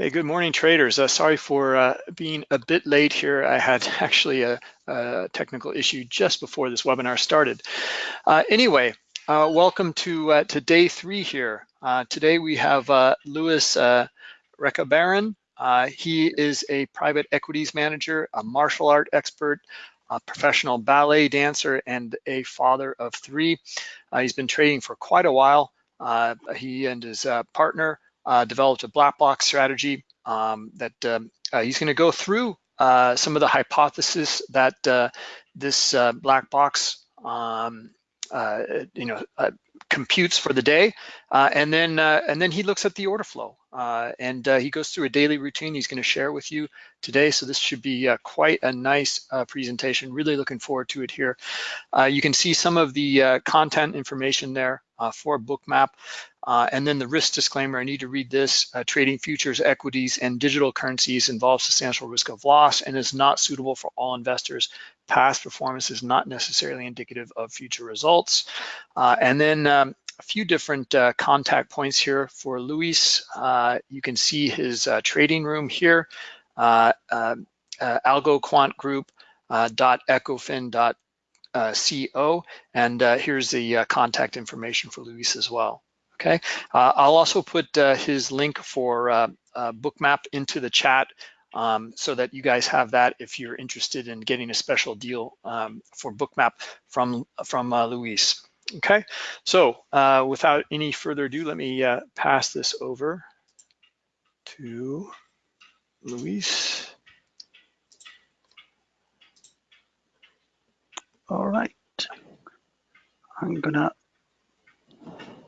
Hey, good morning, traders. Uh, sorry for uh, being a bit late here. I had actually a, a technical issue just before this webinar started. Uh, anyway, uh, welcome to uh, to day three here. Uh, today we have Luis uh, Recabarren. he is a private equities manager, a martial art expert, a professional ballet dancer, and a father of three. he's been trading for quite a while. he and his partner uh, developed a black box strategy um, that um, uh, he's going to go through uh, some of the hypotheses that uh, this uh, black box um, uh, you know computes for the day, and then and then he looks at the order flow and he goes through a daily routine. He's going to share with you today, so this should be quite a nice presentation. Really looking forward to it here. you can see some of the content information there for Bookmap. Uh, and then the risk disclaimer, I need to read this. Uh, trading futures, equities, and digital currencies involves substantial risk of loss and is not suitable for all investors. Past performance is not necessarily indicative of future results. Uh, and then um, a few different uh, contact points here for Luis. Uh, you can see his uh, trading room here, uh, algoquant group dot ecofin dot co and here's the contact information for Luis as well. Okay, uh, I'll also put uh, his link for uh, uh, Bookmap into the chat um, so that you guys have that if you're interested in getting a special deal um, for Bookmap from, from uh, Luis. Okay, so uh, without any further ado, let me pass this over to Luis. All right, I'm gonna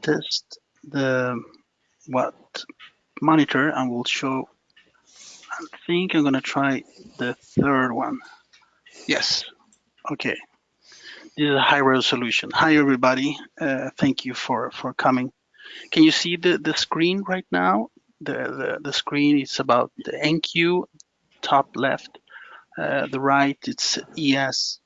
test the what monitor and will show I think I'm gonna try the third one. Yes. Okay. This is a high resolution. Hi everybody. Uh, thank you for for coming. Can you see the the screen right now? The the, the screen is about the NQ top left. Uh, the right it's ES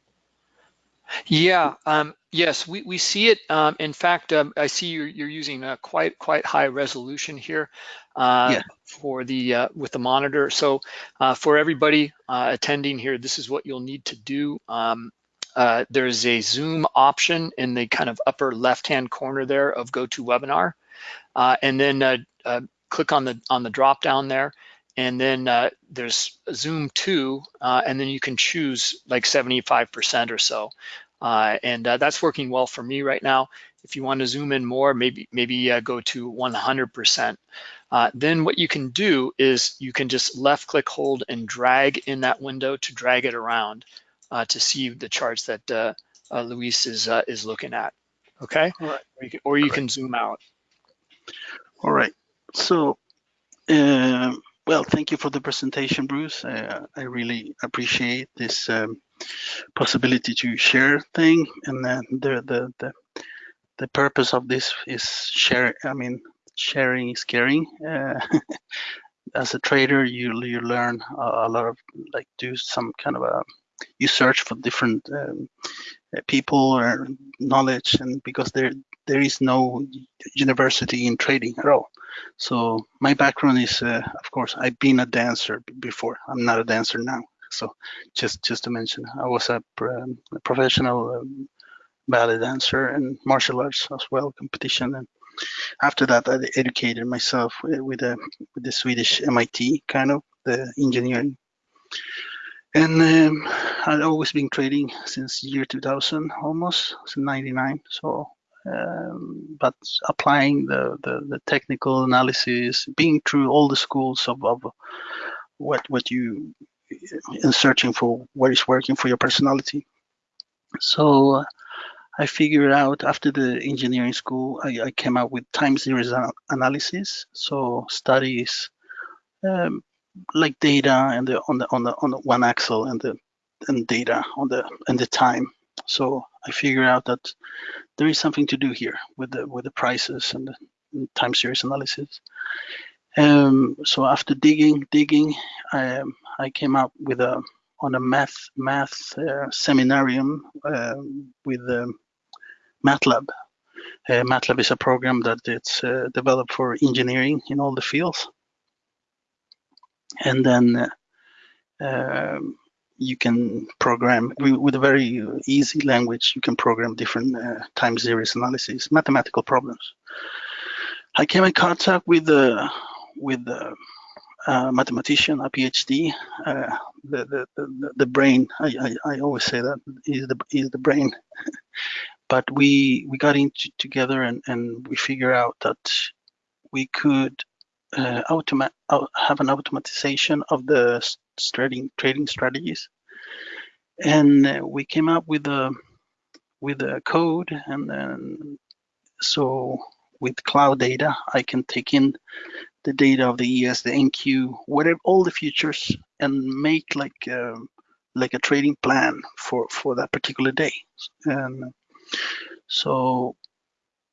yeah, um, yes, we, we see it. Um, in fact, um, I see you're, you're using a quite quite high resolution here uh, yeah. for the uh, with the monitor. So uh, for everybody uh, attending here, this is what you'll need to do. Um, uh, there's a zoom option in the kind of upper left-hand corner there of GoToWebinar, uh, and then click on the on the drop down there and then uh, there's Zoom 2, uh, and then you can choose like 75% or so. Uh, and uh, that's working well for me right now. If you want to zoom in more, maybe maybe uh, go to 100%. Uh, then what you can do is you can just left click, hold, and drag in that window to drag it around to see the charts that Luis is is looking at. Okay, or you can, or you can zoom out. All right. So. Um, well, thank you for the presentation, Bruce. Uh, I really appreciate this um, possibility to share thing, and then the the the the purpose of this is share. I mean, sharing is caring. Uh, as a trader, you you learn a, lot of like do some kind of a you search for different um, people or knowledge, and because there there is no university in trading at all. So my background is, uh, of course, I've been a dancer before. I'm not a dancer now. So just just to mention, I was a, um, a professional um, ballet dancer and martial arts as well, competition. And after that, I educated myself with, a, with the Swedish MIT kind of the engineering. And um, I've always been trading since year 2000, almost since 99. So um, but applying the, the, the technical analysis, being through all the schools of, of what what you in searching for what is working for your personality. So uh, I figured out after the engineering school, I, I came up with time series analysis. So studies um, like data and the on the on the on the one axle and the and data on the and the time. So I figured out that there is something to do here with the with the prices and the time series analysis. Um, so after digging, digging, I, um, I came up with a on a math math uh, seminarium uh, with um, MATLAB. Uh, MATLAB is a program that it's uh, developed for engineering in all the fields. and then um, you can program with a very easy language. You can program different uh, time series analysis, mathematical problems. I came in contact with the with the uh, mathematician, a PhD. Uh, the, the, the the brain. I, I, I always say that is the is the brain. but we we got into together and and we figure out that we could uh, have an automatization of the trading trading strategies, and uh, we came up with a with a code, and then so with cloud data, I can take in the data of the ES, the NQ, whatever, all the futures, and make like um, like a trading plan for for that particular day. And so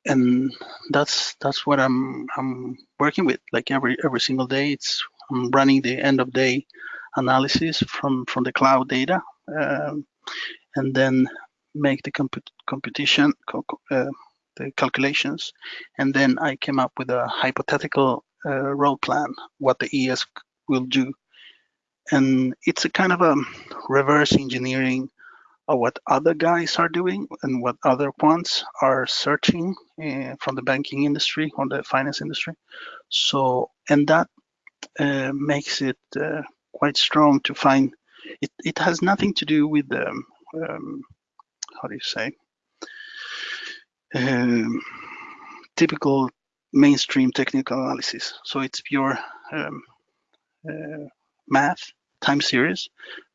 and that's that's what I'm I'm working with. Like every every single day, it's I'm running the end of day analysis from from the cloud data, um, and then make the comput computation uh, the calculations, and then I came up with a hypothetical uh, road plan what the ES will do, and it's a kind of a reverse engineering what other guys are doing and what other quants are searching uh, from the banking industry or the finance industry. So, and that uh, makes it uh, quite strong to find, it, it has nothing to do with, um, um, how do you say, um, typical mainstream technical analysis. So it's pure um, math, time series,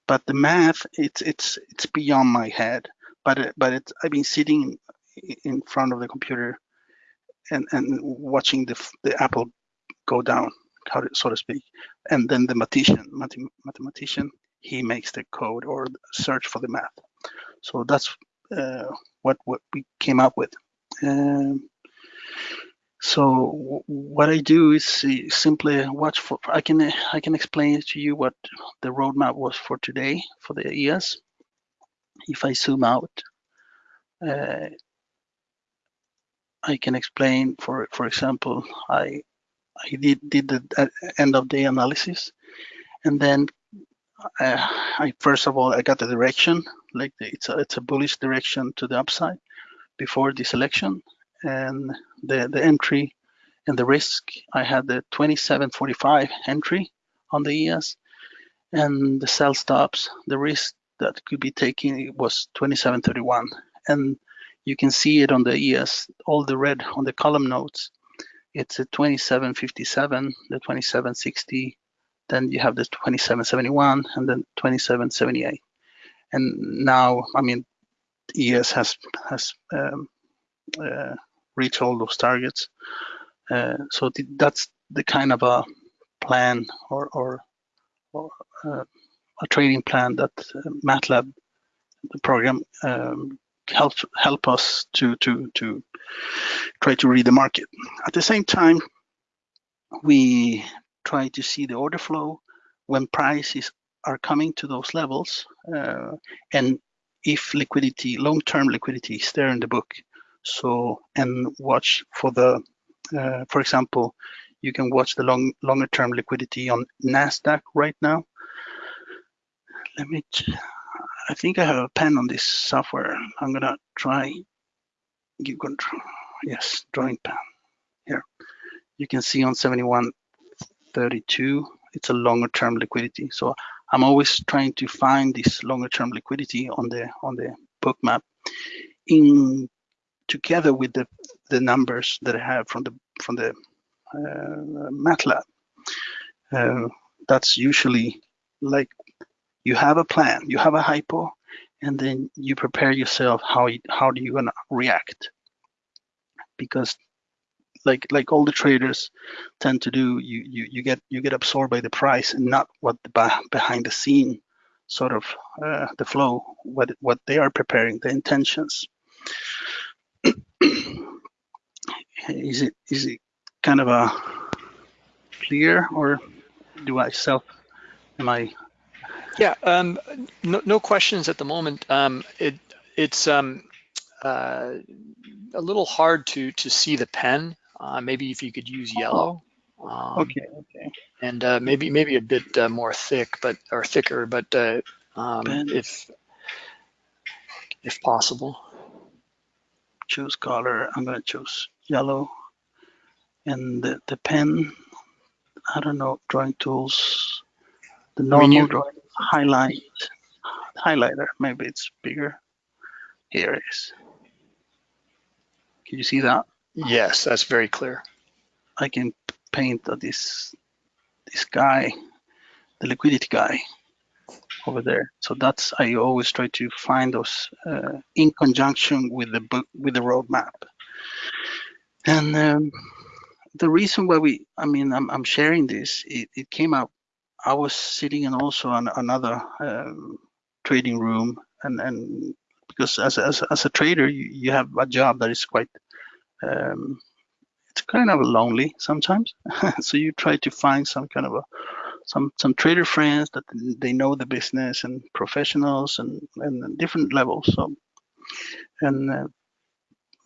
but the math it's it's it's beyond my head. But but it's i've been sitting in front of the computer and and watching the the apple go down so to speak. And then the mathematician mathematician he makes the code or search for the math. So that's uh, what what we came up with. Um, so what I do is see, simply watch for, I can I can explain to you what the roadmap was for today for the ES. If I zoom out, uh, I can explain for for example, I I did did the uh, end of day analysis, and then uh, I first of all I got the direction like the, it's a it's a bullish direction to the upside before the selection, and the, the entry and the risk, I had the 2745 entry on the ES and the sell stops, the risk that could be taken was 2731. And you can see it on the ES, all the red on the column notes. It's a 2757, the 2760, then you have the 2771 and then 2778. And now, I mean, ES has has um, uh, reach all those targets. Uh, so th that's the kind of a plan or, or, or uh, a trading plan that uh, MATLAB, the program, um, help help us to to to try to read the market. At the same time, we try to see the order flow when prices are coming to those levels, uh, and if liquidity, long-term liquidity, is there in the book, so, and watch for the, uh, for example, you can watch the long, longer term liquidity on NASDAQ right now. Let me, I think I have a pen on this software. I'm gonna try, give control, yes, drawing pen, here. You can see on 7132, it's a longer term liquidity. So I'm always trying to find this longer term liquidity on the on the Bookmap in together with the, the numbers that I have from the from the uh, MATLAB. Uh, that's usually like you have a plan, you have a hypo, and then you prepare yourself how you, how do you gonna react because like like all the traders tend to do you you you get you get absorbed by the price and not what the behind the scene sort of uh, the flow what what they are preparing the intentions is it is it kind of a clear or do I self am I yeah um, no, no questions at the moment um, it it's um, uh, a little hard to to see the pen uh, maybe if you could use yellow Um, Okay, okay. And uh, maybe maybe a bit uh, more thick, but or thicker, but uh, um, Pen. if if possible. Choose color. I'm gonna choose yellow. And the, the pen, I don't know, drawing tools. The normal you- drawing highlight, highlighter. Maybe it's bigger. Here it is. Can you see that? Yes, that's very clear. I can paint this this guy, the liquidity guy over there. So that's I always try to find those uh, in conjunction with the book with the roadmap. And um, the reason why we, I mean, I'm, I'm sharing this. It, it came out. I was sitting in also on another um, trading room, and and because as as as a trader, you, you have a job that is quite um, it's kind of lonely sometimes. so you try to find some kind of a some some trader friends that they know the business and professionals and and different levels. So and uh,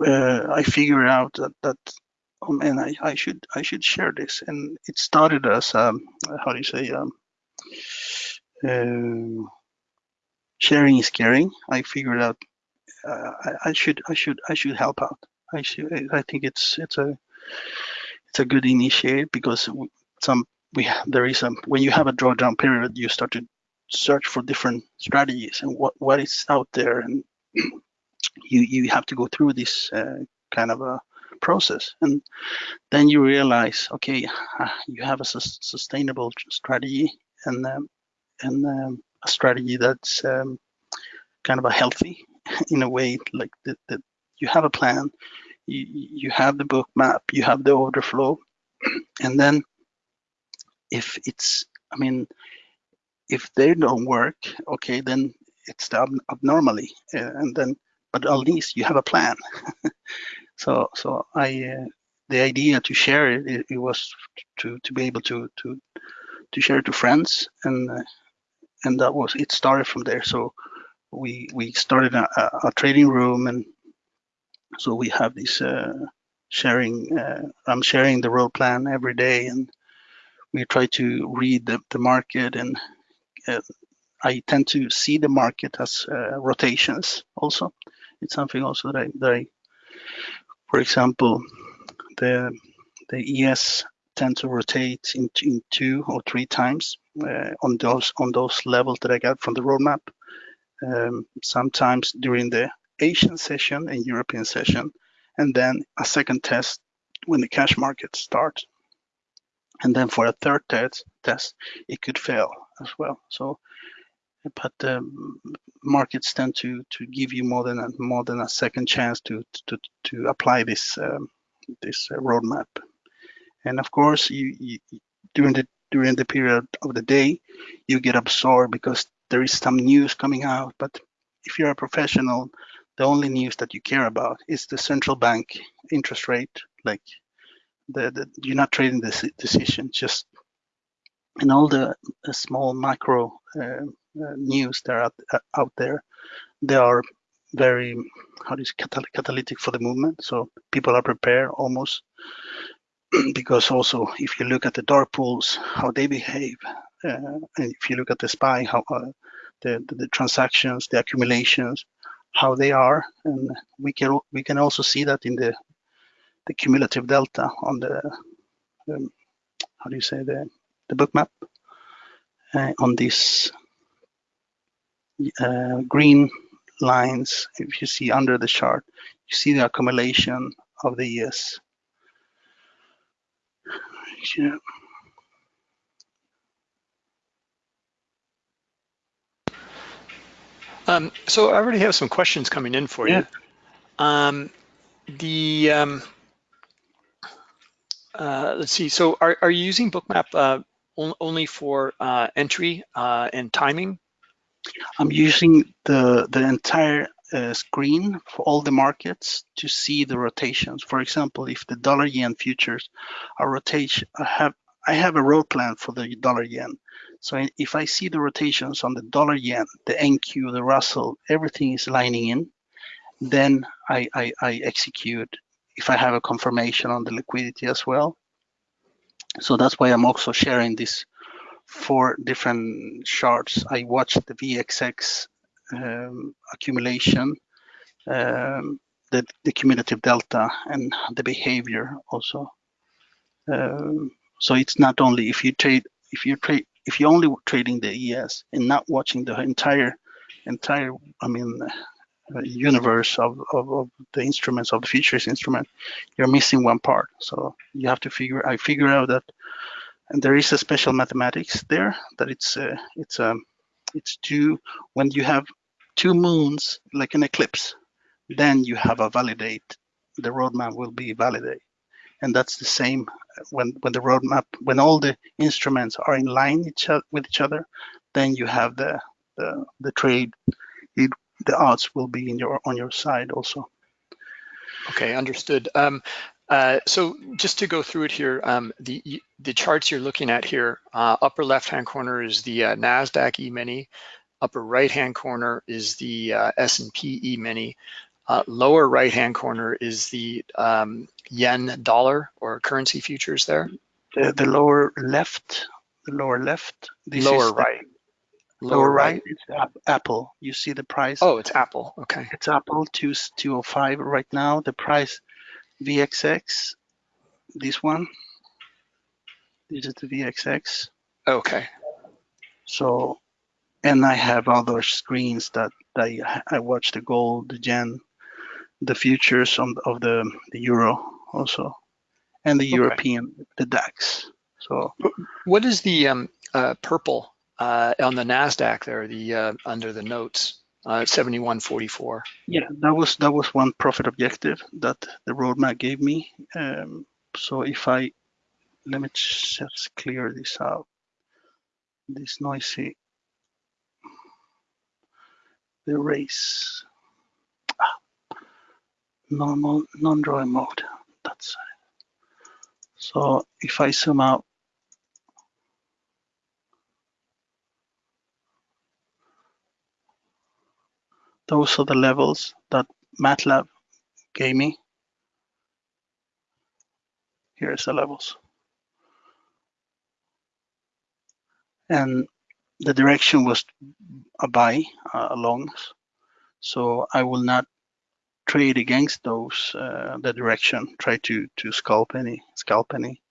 uh, I figured out that that oh man, I, I should I should share this. And it started as um, how do you say um, uh, sharing is caring. I figured out uh, I, I should I should I should help out. I should I think it's it's a it's a good initiate because some we there is a when you have a drawdown period you start to search for different strategies and what what is out there and you you have to go through this uh, kind of a process. And then you realize okay ah, you have a sus- sustainable strategy and um, and um, a strategy that's um, kind of a healthy in a way like that, that you have a plan you, you have the Bookmap you have the order flow and then if it's i mean if they don't work okay then it's ab- abnormally uh, and then but at least you have a plan. So so i uh, the idea to share it, it, it was to to be able to to to share it to friends and uh, and that was it started from there. So we we started a, a, a trading room and so we have this uh, sharing uh, i'm sharing the road plan every day and we try to read the, the market and uh, i tend to see the market as uh, rotations also. It's something also that i, that I for example the the es tend to rotate in, in two or three times uh, on those on those levels that i got from the roadmap. Um, sometimes during the asian session and european session and then a second test when the cash market starts and then for a third test test it could fail as well. So but um, markets tend to to give you more than a more than a second chance to to to apply this um, this uh, roadmap. And of course you, you during the during the period of the day you get absorbed because there is some news coming out. But if you're a professional the only news that you care about is the central bank interest rate like the, the you're not trading this decision just and all the, the small macro uh, uh, news that are out, uh, out there they are very how catal- catalytic for the movement. So people are prepared almost because also if you look at the dark pools how they behave uh, and if you look at the spy how uh, the, the the transactions the accumulations how they are and we can we can also see that in the the cumulative delta on the um, how do you say the the Bookmap uh, on these uh, green lines if you see under the chart you see the accumulation of the years yeah. Um, so I already have some questions coming in for Yeah. you. Um, the um, uh, let's see. So are are you using Bookmap uh, on, only for uh, entry uh, and timing? I'm using the the entire uh, screen for all the markets to see the rotations. For example, if the dollar yen futures are rotation, I have I have a road plan for the dollar yen. So if I see the rotations on the dollar yen, the NQ, the Russell, everything is lining in, then I, I, I execute. If I have a confirmation on the liquidity as well, So that's why I'm also sharing these four different charts. I watched the VXX um, accumulation, um, the, the cumulative delta, and the behavior also. Um, so it's not only if you trade, if you trade, if you're only trading the ES and not watching the entire, entire, I mean, universe of, of, of, the instruments of the futures instrument, you're missing one part. So you have to figure. I figure out that, and there is a special mathematics there that it's uh, it's um it's two when you have two moons like an eclipse, then you have a validate. The roadmap will be validate, and that's the same when when the roadmap when all the instruments are in line each with each other, then you have the the, the trade the odds will be in your on your side also. Okay, understood. Um, uh, so just to go through it here, um, the the charts you're looking at here, uh, upper left-hand corner is the uh, NASDAQ E-mini, upper right-hand corner is the uh, S&P E-mini, uh, lower right-hand corner is the um, yen dollar or currency futures there. The, the lower left, the lower left. The lower right. Lower right, it's Apple. You see the price. Oh, it's Apple. Okay. It's Apple two two oh five right now. The price VXX. This one. This is the VXX. Okay. So, and I have other screens that I I watch the gold, the yen, the futures on of the the euro also, and the okay. European the DAX. So, what is the um, uh, purple uh, on the Nasdaq there, the uh, under the notes, uh, 7144. Yeah, that was that was one profit objective that the roadmap gave me. Um, so if I let me just clear this out, this noisy the race ah, normal non-drawing mode. That's it. So if I zoom out Those are the levels that MATLAB gave me. Here's the levels. And the direction was a buy, uh, a longs. So I will not trade against those, uh, the direction, try to, to scalp any, scalp any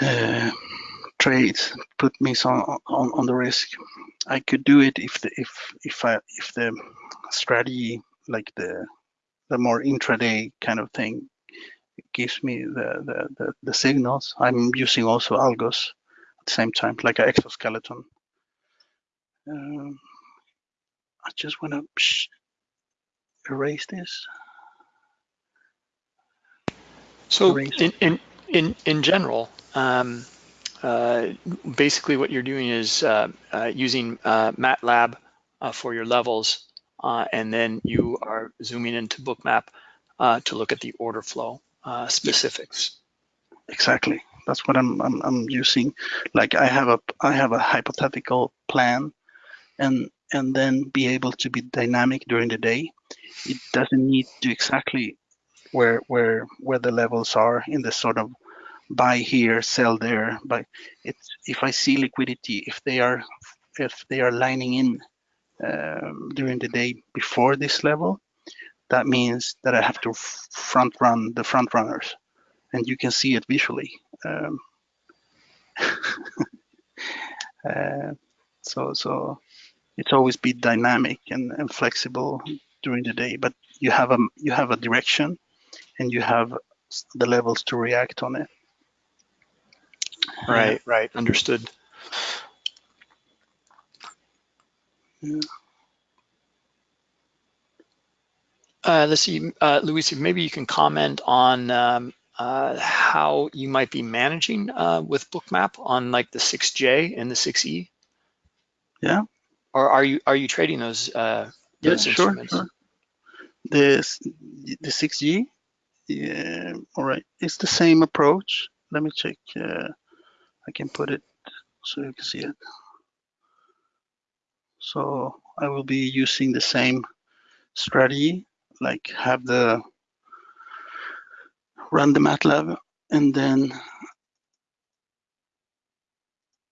uh, trades, put me some on, on the risk. I could do it if the if if I if the strategy like the the more intraday kind of thing gives me the the the, the signals. I'm using also algos at the same time, like an exoskeleton. Um, I just want to erase this. So erase. in in in in general. Um, uh, basically what you're doing is uh, uh, using uh, MATLAB uh, for your levels, and then you are zooming into Bookmap to look at the order flow specifics. Exactly. That's what I'm, I'm, I'm using. Like I have a I have a hypothetical plan, and and then be able to be dynamic during the day. It doesn't need to exactly where where where the levels are in the sort of buy here, sell there. But it's if I see liquidity, if they are if they are lining in um, during the day before this level, that means that I have to front run the front runners, and you can see it visually. Um, uh, so so it's always be dynamic and, and flexible during the day, but you have a you have a direction, and you have the levels to react on it. Right, right, understood. Yeah. Uh, let's see, uh, Luis, maybe you can comment on um, uh, how you might be managing uh, with Bookmap on like the 6J and the 6E. Yeah. Or are you are you trading those, uh, those yeah, instruments? Sure, sure. The the 6G, yeah, all right. It's the same approach. Let me check. Uh, I can put it so you can see it. So I will be using the same strategy, like have the run the MATLAB and then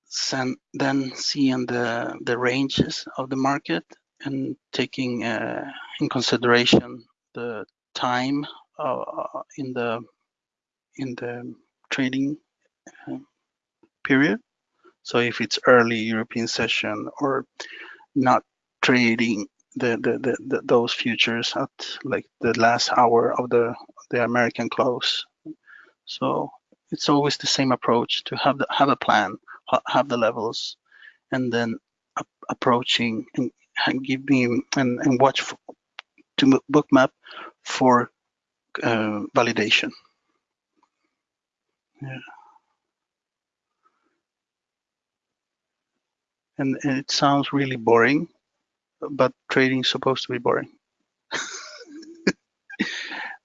sen- then seeing the the ranges of the market and taking uh, in consideration the time uh, in the in the trading uh, period. So if it's early European session or not trading the, the, the, the those futures at like the last hour of the the American close. So it's always the same approach to have the, have a plan, have the levels, and then approaching and, and give me and, and watch for, to bookmap for uh, validation. Yeah. And, and it sounds really boring, but trading is supposed to be boring.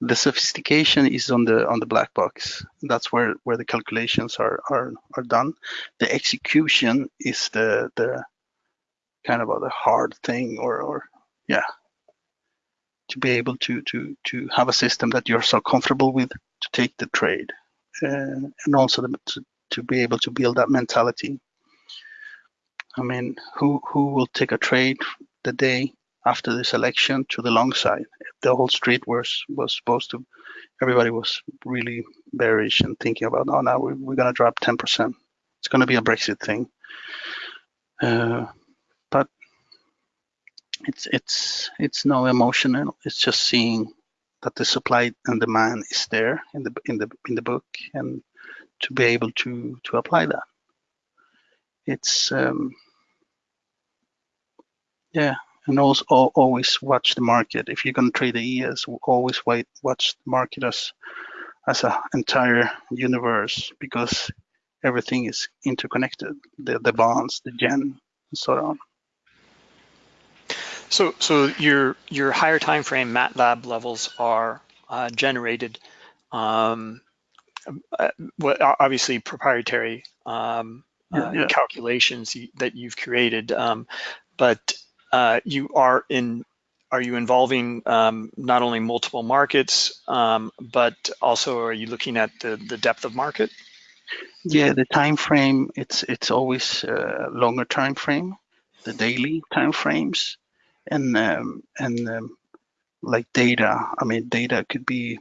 the sophistication is on the on the black box. That's where where the calculations are are are done. The execution is the the kind of the hard thing, or or yeah, to be able to to to have a system that you're so comfortable with to take the trade, uh, and also the, to to be able to build that mentality. I mean, who who will take a trade the day after this election to the long side. The whole street was was supposed to, everybody was really bearish and thinking about, oh, now we're, we're going to drop 10%. It's going to be a Brexit thing. Uh, but it's it's it's no emotional. It's just seeing that the supply and demand is there in the in the in the book, and to be able to to apply that. It's um, yeah, and also always watch the market. If you're going to trade the ES, always wait, watch the market as as an entire universe because everything is interconnected. The the bonds, the yen, and so on. So so your your higher time frame MATLAB levels are uh, generated. Um, uh, obviously proprietary um, uh, yeah. calculations that you've created, um, but uh, you are in are you involving um, not only multiple markets, um, but also are you looking at the, the depth of market? Yeah, the time frame it's it's always a uh, longer time frame, the daily time frames, and um, and um, like data. I mean, data could be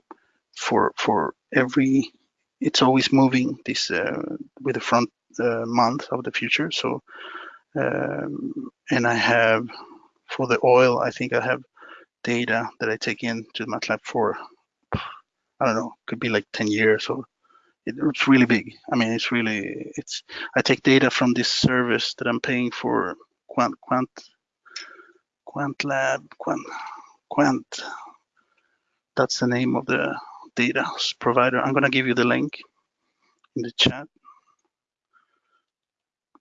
for for every. It's always moving this uh, with the front uh, month of the future. So um, and I have for the oil, I think I have data that I take in to MATLAB for, I don't know, could be like 10 years or it's really big. I mean, it's really, it's, I take data from this service that I'm paying for Quant, Quant, Quandl, Quant, Quant. That's the name of the data provider. I'm gonna give you the link in the chat.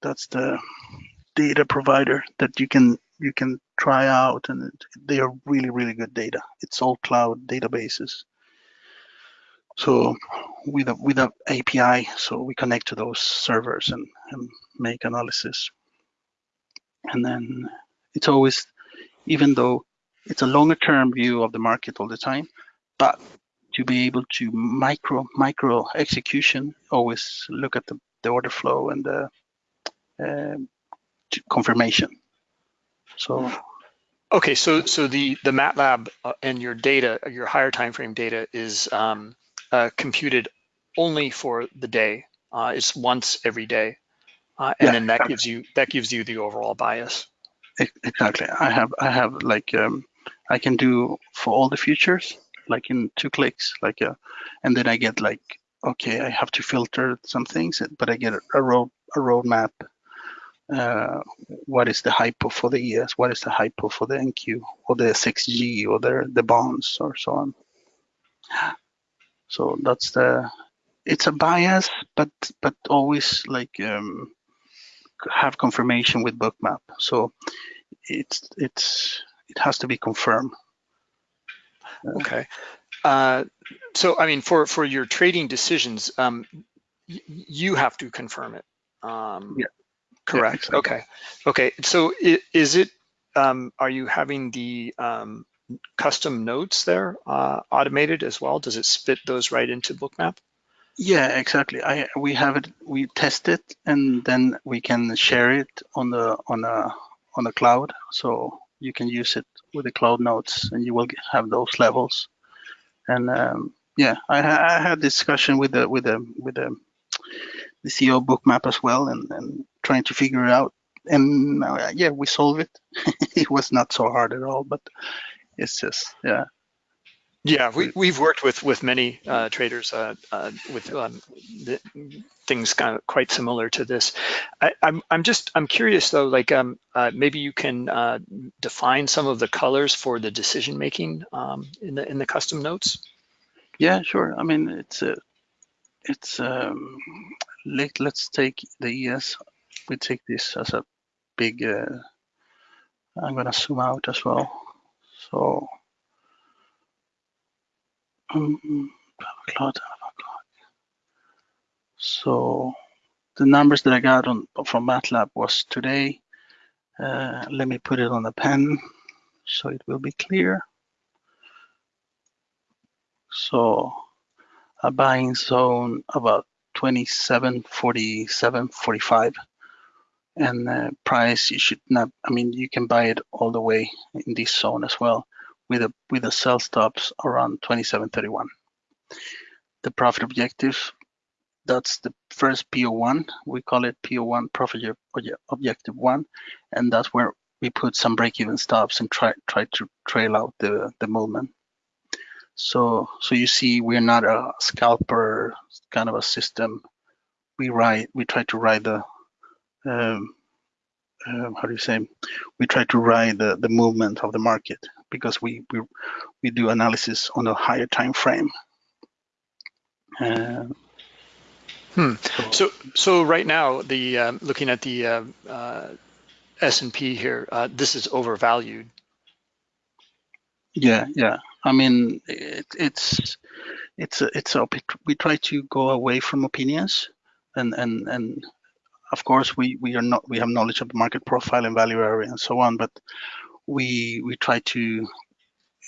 That's the data provider that you can you can try out and they are really really good data. It's all cloud databases. So with a with a api so we connect to those servers and, and make analysis. And then it's always even though it's a longer term view of the market all the time but to be able to micro micro execution always look at the, the order flow and the confirmation. So. Okay, so so the the MATLAB uh, and your data, your higher time frame data, is um, uh, computed only for the day. Uh, it's once every day, uh, and yeah, then that exactly. gives you that gives you the overall bias. Exactly. I have I have like um, I can do for all the futures like in two clicks, like a, uh, and then I get like okay, I have to filter some things, but I get a, a road a roadmap uh, what is the hypo for the ES, what is the hypo for the NQ or the 6G or the, the bonds or so on. So that's the, it's a bias, but but always like um, have confirmation with bookmap. So it's it's it has to be confirmed. Okay. Uh, so I mean, for for your trading decisions, um, you have to confirm it. Um, yeah. Correct. Yeah, okay. Okay. So is it, um, are you having the um, custom notes there uh, automated as well? Does it spit those right into Bookmap? Yeah, exactly. I we have it. We test it, and then we can share it on the on a on the cloud. So you can use it with the cloud notes, and you will have those levels. And um, yeah, I, I had discussion with the with the with the the CEO bookmap as well, and and trying to figure it out. And uh, yeah, we solved it. it was not so hard at all, but it's just yeah yeah, we, we've worked with with many uh, traders uh, uh, with um, the, things kind of quite similar to this. I, am I'm, I'm just I'm curious though, like um, uh, maybe you can uh, define some of the colors for the decision making um, in the in the custom notes. Yeah, sure. I mean, it's a it's um, let let's take the ES. We take this as a big. Uh, I'm gonna zoom out as well. So um, so the numbers that I got on from MATLAB was today. Uh, let me put it on the pen so it will be clear. So a buying zone about 27, 47, 45. And the price, you should not, I mean, you can buy it all the way in this zone as well with a with a sell stops around 27.31. The profit objective, that's the first PO1. We call it PO1 profit objective one, and that's where we put some break-even stops and try try to trail out the the movement. So so you see, we're not a scalper kind of a system. We ride we try to ride the um, uh, how do you say we try to ride the, the movement of the market because we, we, we do analysis on a higher time frame. Uh, hmm. So, so right now, the um, looking at the uh, uh, S&P here, uh, this is overvalued. Yeah, yeah. I mean, it, it's it's a, it's a, we try to go away from opinions, and and and of course we we are not we have knowledge of the market profile and value area and so on, but we we try to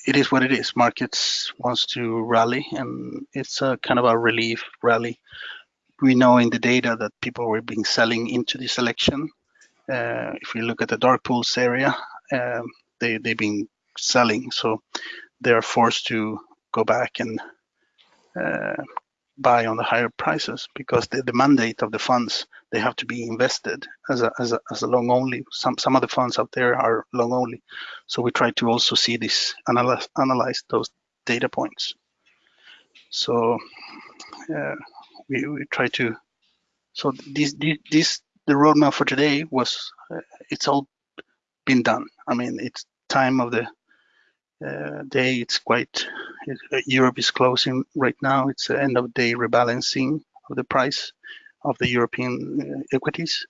it is what it is. Markets wants to rally and it's a kind of a relief rally. We know in the data that people were being selling into this election. Uh, if we look at the dark pools area um, they they've been selling so they're forced to go back and uh, buy on the higher prices because the, the mandate of the funds they have to be invested as a, as a, as a long only. Some some of the funds out there are long only. So we try to also see this analyze analyze those data points. So uh, we, we try to so this, this the roadmap for today was uh, it's all been done. I mean it's time of the uh, day it's quite uh, Europe is closing right now. It's the end of day rebalancing of the price of the European uh, equities.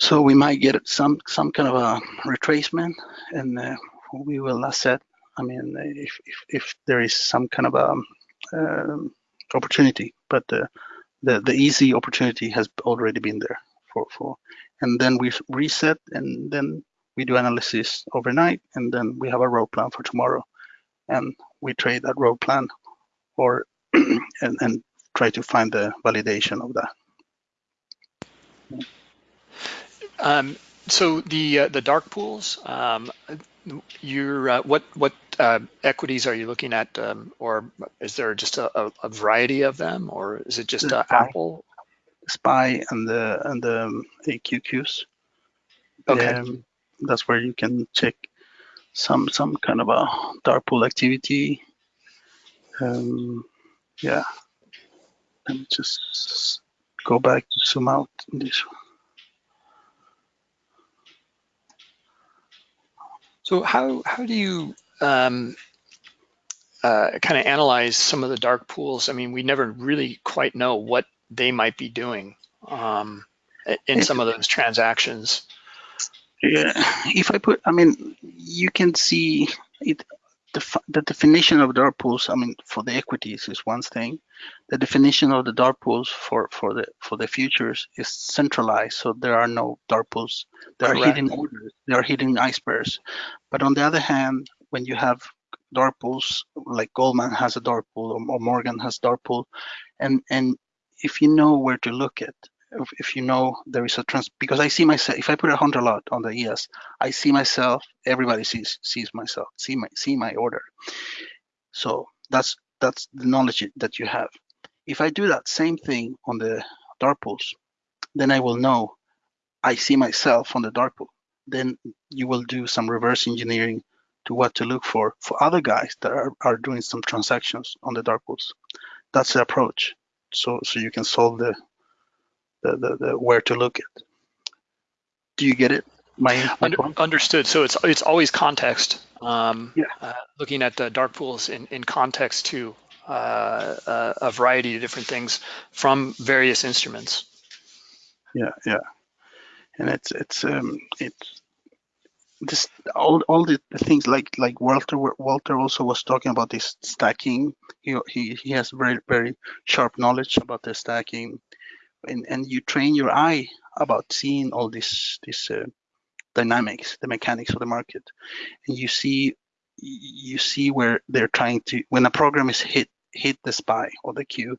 So we might get some some kind of a retracement and uh, we will assess I mean if, if, if there is some kind of a um, opportunity but uh, the the easy opportunity has already been there for for and then we reset and then we do analysis overnight, and then we have a road plan for tomorrow, and we trade that road plan, or and, and try to find the validation of that. Um, so the uh, the dark pools, um, you're uh, what what uh, equities are you looking at, um, or is there just a, a, variety of them, or is it just uh, Apple? SPY and the and the um, QQQs. Okay. Um, that's where you can check some some kind of a dark pool activity. Um, yeah, let me just go back to zoom out this one. So how how do you um, uh, kind of analyze some of the dark pools? I mean, we never really quite know what they might be doing um, in some of those transactions. Yeah, if I put, I mean, you can see it. The, the definition of dark pools, I mean, for the equities is one thing. The definition of the dark pools for for the for the futures is centralized, so there are no dark pools. There Correct. are hidden orders. There are hidden icebergs. But on the other hand, when you have dark pools, like Goldman has a dark pool or, or Morgan has dark pool, and and if you know where to look at, if, if you know there is a trans, because I see myself, if I put a hundred lot on the ES, I see myself. Everybody sees sees myself, see my see my order. So that's that's the knowledge that you have. If I do that same thing on the dark pools, then I will know I see myself on the dark pool. Then you will do some reverse engineering to what to look for for other guys that are, are doing some transactions on the dark pools. That's the approach. So so you can solve the the, the, the where to look at. Do you get it? My, my Under, understood. So it's it's always context. Um, Yeah. uh, looking at the dark pools in, in context to uh, uh, a variety of different things from various instruments. yeah yeah and it's it's um it's this all all the, the things like like walter walter also was talking about this stacking he he, he has very very sharp knowledge about the stacking and and you train your eye about seeing all this this uh, dynamics the mechanics of the market. And you see you see where they're trying to when a program is hit hit the spy or the queue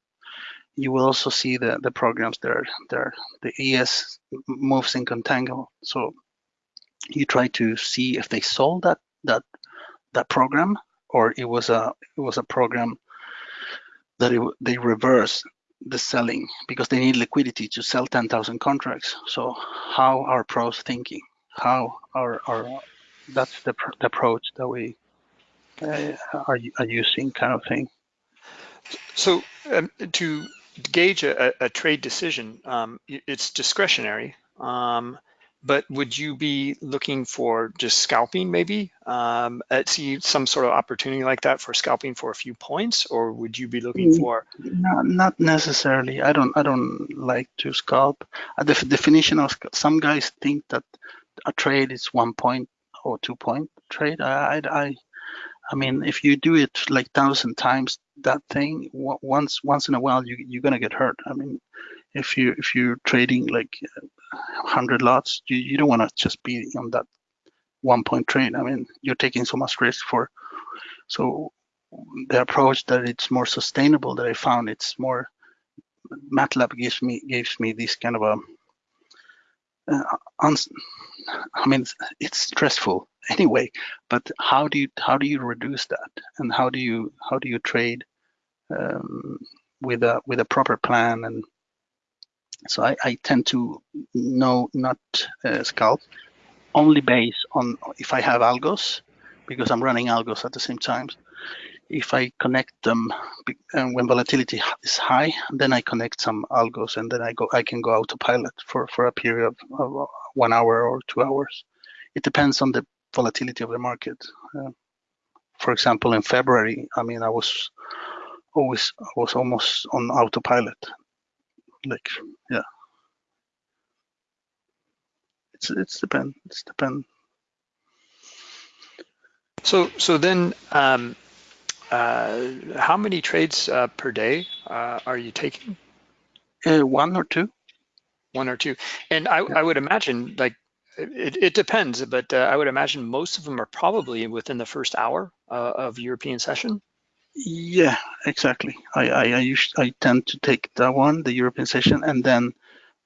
you will also see the the programs there there the es moves in contango. So you try to see if they sold that that that program or it was a it was a program that it, they reverse the selling because they need liquidity to sell 10,000 contracts. So how are pros thinking? How are are that's the, the approach that we uh, are, are using kind of thing. So um, to gauge a, a trade decision, um, it's discretionary. Um, but would you be looking for just scalping maybe? Um, at see some sort of opportunity like that for scalping for a few points, or would you be looking Mm. for? Not, not necessarily. I don't. I don't like to scalp. Uh, The definition of some guys think that a trade is one point or two point trade. I, I, I I mean, if you do it like thousand times that thing, once once in a while, you you're gonna get hurt. I mean, if you if you're trading like hundred lots, you, you don't want to just be on that one point trade. I mean, you're taking so much risk for. So the approach that it's more sustainable that I found it's more MATLAB gives me gives me this kind of a uh, I mean it's, it's stressful anyway but how do you how do you reduce that and how do you how do you trade um, with a with a proper plan and so I, I tend to know not uh, scalp only based on if I have algos because I'm running algos at the same time if I connect them and when volatility is high, then I connect some algos and then I go I can go autopilot for for a period of, uh, one hour or two hours. It depends on the volatility of the market. Uh, for example, in February, I mean, I was always I was almost on autopilot. Like, yeah, it's it's depend it's depend. So so then, um, uh, how many trades uh, per day uh, are you taking? Uh, one or two. One or two? And I, I would imagine like it, it depends, but uh, I would imagine most of them are probably within the first hour uh, of European session. Yeah, exactly. I I I, us- I tend to take that one, the European session, and then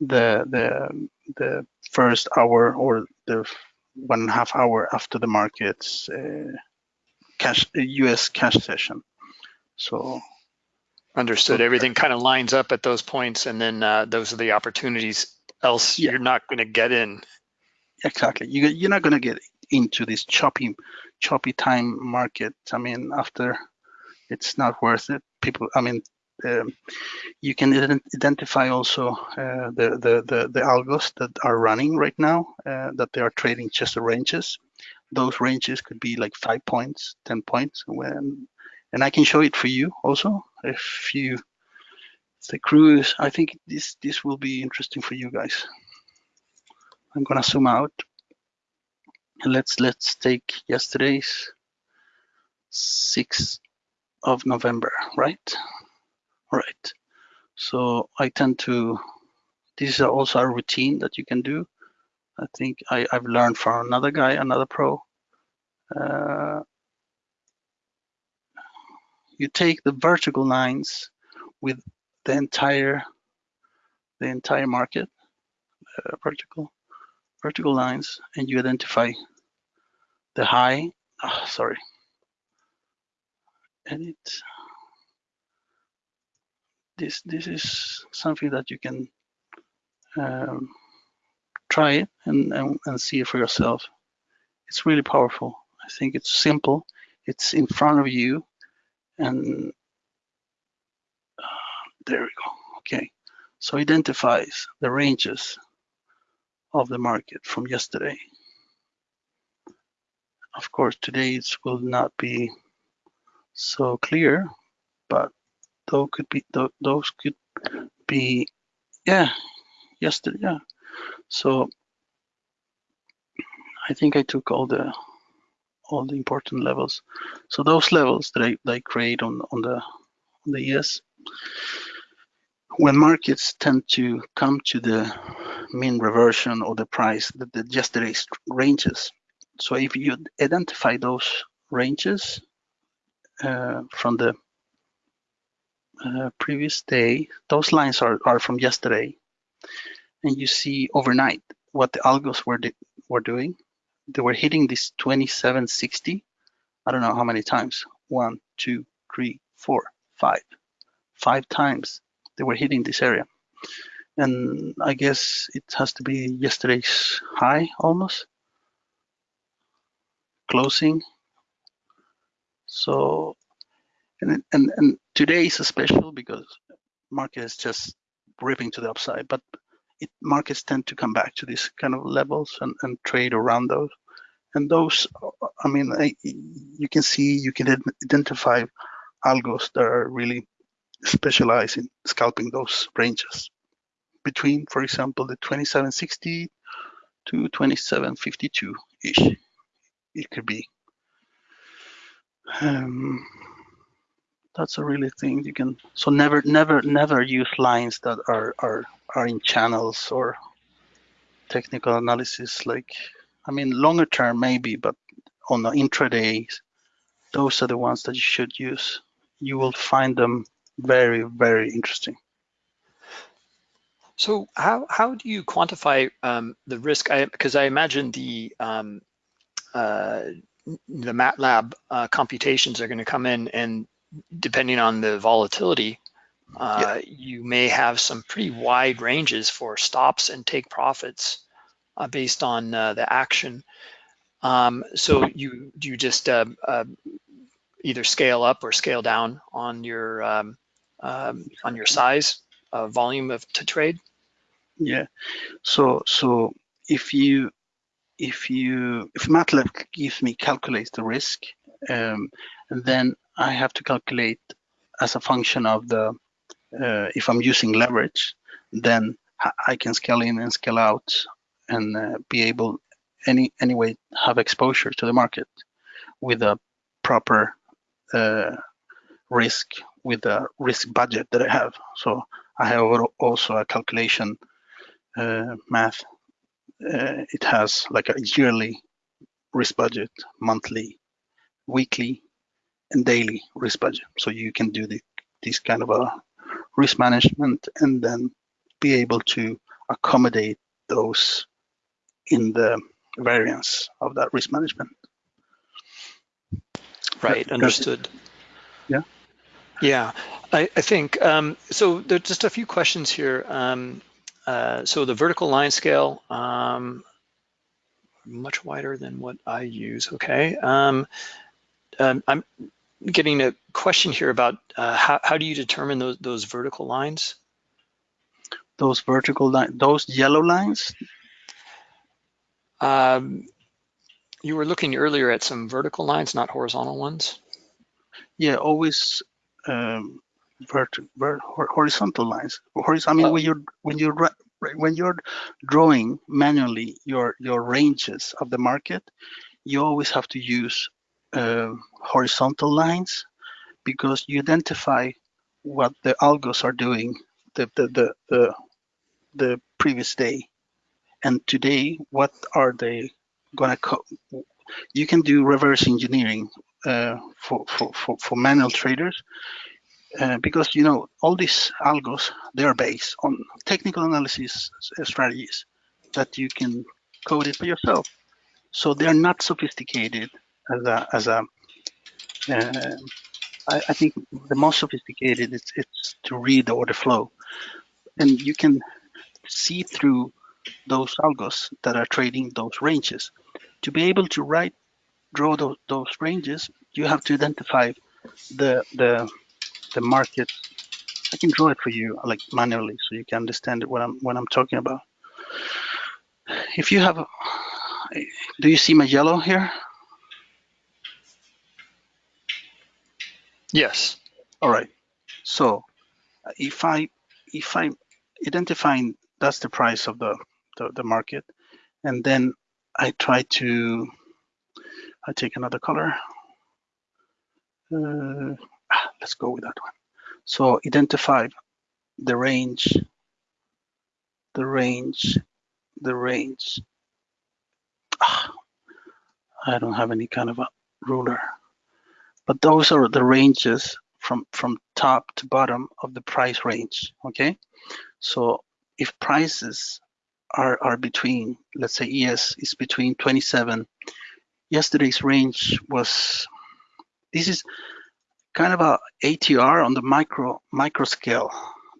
the the the first hour or the one and a half hour after the markets uh, cash U.S. cash session. So Understood. So- Everything kind of lines up at those points, and then uh, those are the opportunities. Else, Yeah. you're not going to get in. exactly, you you're not gonna get into this choppy choppy time market. I mean, after it's not worth it. People, I mean. Um, you can ident- identify also uh, the, the, the, the algos that are running right now, uh, that they are trading just the ranges. Those ranges could be like five points, 10 points. When, and I can show it for you also. If you, the cruise, I think this, this will be interesting for you guys. I'm gonna zoom out. Let's, let's take yesterday's 6th of November, right? Right. So I tend to, this is also a routine that you can do. I think I, I've learned from another guy, another pro. Uh, you take the vertical lines with the entire the entire market uh, vertical vertical lines and you identify the high oh, sorry edit this this is something that you can um, try it and, and, and see it for yourself. It's really powerful. I think it's simple. It's in front of you. And uh, there we go. Okay. So identifies the ranges of the market from yesterday. Of course today it will not be so clear but those could be those could be yeah yesterday yeah so I think I took all the all the important levels. So those levels that I, that I create on, on the on the ES, when markets tend to come to the mean reversion or the price, the, the yesterday's ranges. So if you identify those ranges from the uh, previous day, those lines are, are from yesterday, and you see overnight what the algos were were doing they were hitting this 2760. I don't know how many times. One, two, three, four, five. Five times they were hitting this area. And I guess it has to be yesterday's high almost. Closing. So, and, and, and today is special because market is just ripping to the upside, but it, markets tend to come back to these kind of levels and, and trade around those. And those, I mean, I, you can see, you can identify algos that are really specialized in scalping those ranges between, for example, the 2760 to 2752-ish. It could be. Um, that's a really thing you can. So never, never, never use lines that are are are in channels or technical analysis. Like, I mean, longer term maybe, but on the intraday, those are the ones that you should use. You will find them very, very interesting. So how how do you quantify um, the risk? I because I, I, imagine the um, uh, the MATLAB uh, computations are going to come in, and depending on the volatility, uh, yeah. you may have some pretty wide ranges for stops and take profits uh, based on uh, the action. Um, so you you just uh, uh, either scale up or scale down on your um, um, on your size uh, volume of to trade. Yeah. So so if you if you if MATLAB gives me calculates the risk, um, then I have to calculate as a function of the, uh, if I'm using leverage, then I can scale in and scale out and uh, be able any anyway have exposure to the market with a proper uh, risk with a risk budget that I have. So I have also a calculation uh, math. Uh, it has like a yearly risk budget, monthly, weekly, and daily risk budget. So you can do the, this kind of a risk management and then be able to accommodate those in the variance of that risk management. Right, understood. Yeah. Yeah, I, I think, um, so there's just a few questions here. Um, uh, so the vertical line scale, um, much wider than what I use, okay. Um, um, I'm getting a question here about uh, how, how do you determine those, those vertical lines? Those vertical lines, those yellow lines? Um, you were looking earlier at some vertical lines, not horizontal ones. Yeah, always um, vert, vert, horizontal lines. I mean, oh. when you're when you're when you're drawing manually your your ranges of the market, you always have to use uh, horizontal lines because you identify what the algos are doing the, the, the, the, the previous day. And today, what are they gonna, you can do reverse engineering uh, for, for, for, for manual traders uh, because you know all these algos they are based on technical analysis strategies that you can code it for yourself. So they're not sophisticated as a as a. Uh, I, I think the most sophisticated it's it's to read the order flow, and you can see through those algos that are trading those ranges. To be able to write draw those, those ranges, you have to identify the the the market. I can draw it for you like manually so you can understand what I'm what I'm talking about. If you have, do you see my yellow here? Yes. All right. So if I if I identifying that's the price of the, the, the market, and then I try to I take another color. Uh, let's go with that one. So identify the range, the range, the range. Ah, I don't have any kind of a ruler, but those are the ranges from from top to bottom of the price range. Okay, so if prices are are between, let's say ES is between 27 yesterday's range was this is kind of a ATR on the micro micro scale.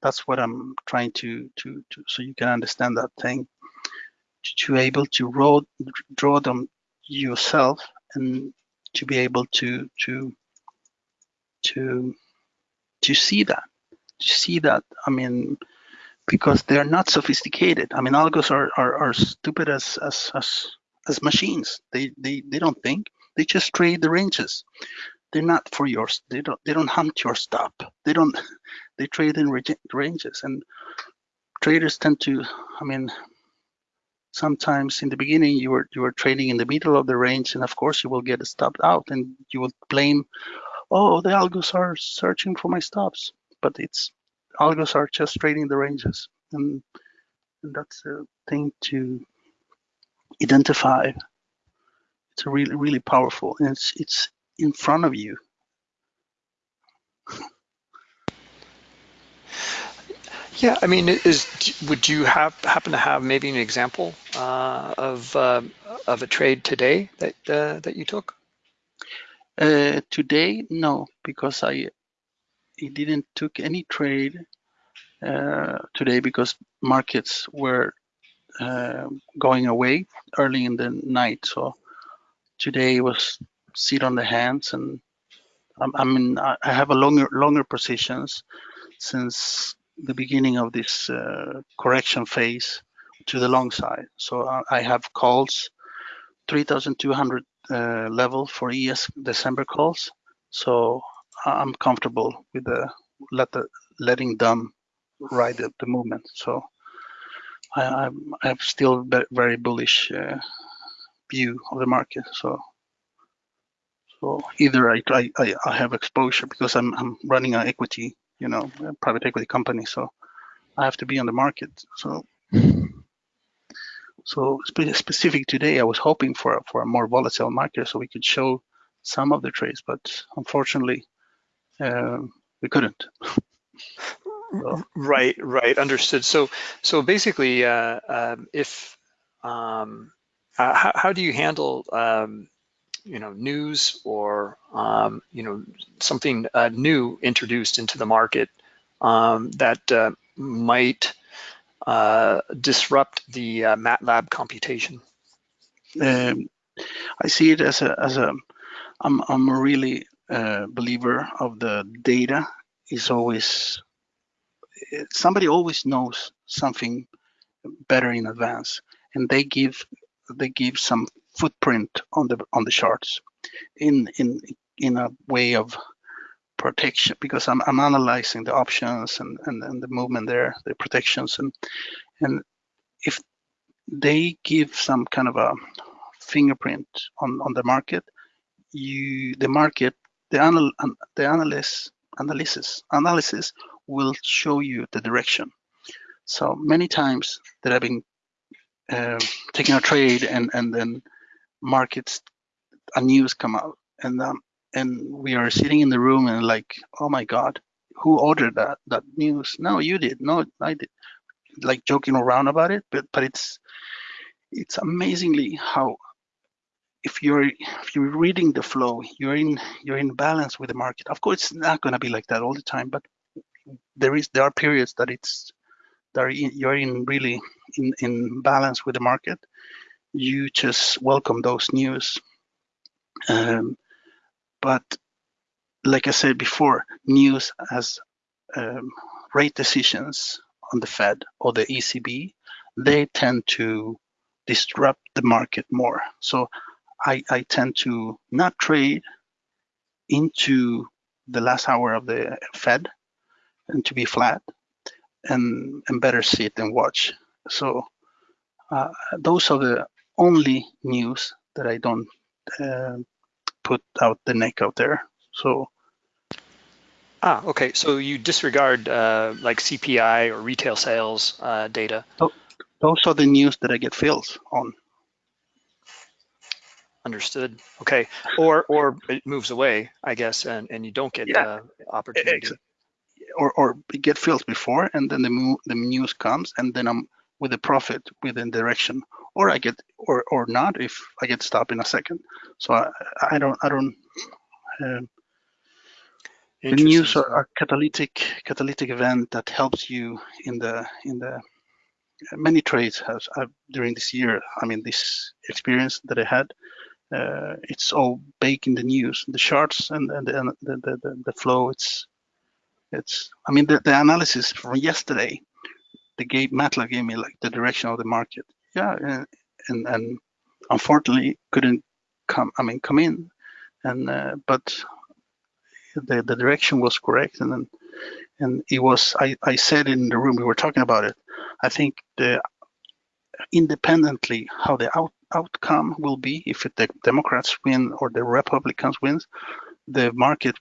That's what I'm trying to to, to so you can understand that thing. To, be able to draw draw them yourself and to be able to to to to see that to see that I mean because they're not sophisticated. I mean algos are are, are stupid as as as as machines. They they they don't think. They just trade the ranges. They're not for yours. They don't they don't hunt your stop. They don't. They trade in ranges, and traders tend to. I mean, sometimes in the beginning you were you were trading in the middle of the range, and of course you will get stopped out, and you will blame, oh the algos are searching for my stops, but it's algos are just trading the ranges, and, and that's a thing to identify. It's really, really powerful, and it's it's in front of you. Yeah, I mean, is would you have happen to have maybe an example uh, of uh, of a trade today that uh, that you took? Uh, today, no, because I I didn't took any trade uh, today because markets were uh, going away early in the night. So today was sit on the hands, and I, mean I have a longer longer positions since the beginning of this uh, correction phase to the long side. So I, have calls 3,200 uh, level for ES December calls. So I'm comfortable with the let the letting them ride the, the movement. So I, I have still very bullish uh, view of the market. So so either I, I, I have exposure because I'm, I'm running an equity, you know, private equity company. So I have to be on the market. So so specific today, I was hoping for for a more volatile market so we could show some of the trades, but unfortunately, uh, we couldn't. Right, right, understood. So, so basically, uh, um, if um, uh, how, how, do you handle um, you know news or um, you know something uh, new introduced into the market um, that uh, might uh, disrupt the uh, MATLAB computation? Um, I see it as a as a I'm I'm a really believer of the data is always somebody always knows something better in advance and they give they give some footprint on the on the charts in in in a way of protection because I'm, I'm analyzing the options and, and, and the movement there the protections and and if they give some kind of a fingerprint on on the market you the market the anal the analyst analysis analysis will show you the direction. So many times that I've been uh, taking a trade and and then markets a news come out and um, and we are sitting in the room and like, oh my God, who ordered that that news? No, you did. No, I did. Like joking around about it, but but it's it's amazingly how if you're if you're reading the flow, you're in you're in balance with the market. Of course, it's not going to be like that all the time, but there is there are periods that it's that you're in really in in balance with the market. You just welcome those news. Um, but like I said before, news as um, rate decisions on the Fed or the ECB, they tend to disrupt the market more. So I, I tend to not trade into the last hour of the Fed and to be flat and, and better sit and watch. So uh, those are the only news that I don't uh, put out the neck out there. So Ah, okay. So you disregard uh, like CPI or retail sales uh, data. Those are the news that I get fills on. Understood. Okay. Or or it moves away, I guess, and, and you don't get Yeah. uh, opportunity. or or get filled before and then the the news comes and then I'm with a profit within direction or I get or or not if I get stopped in a second. So I, I don't I don't um, the news are a catalytic catalytic event that helps you in the in the many trades has uh, during this year I mean this experience that I had uh, it's all baked in the news the charts and, and the, the, the, the flow. It's it's, I mean, the, the analysis from yesterday, the gave MATLAB gave me like the direction of the market. Yeah, and and, and unfortunately couldn't come. I mean, come in, and uh, but the the direction was correct, and then and it was. I I said in the room we were talking about it. I think the independently how the out, outcome will be if the Democrats win or the Republicans wins, the market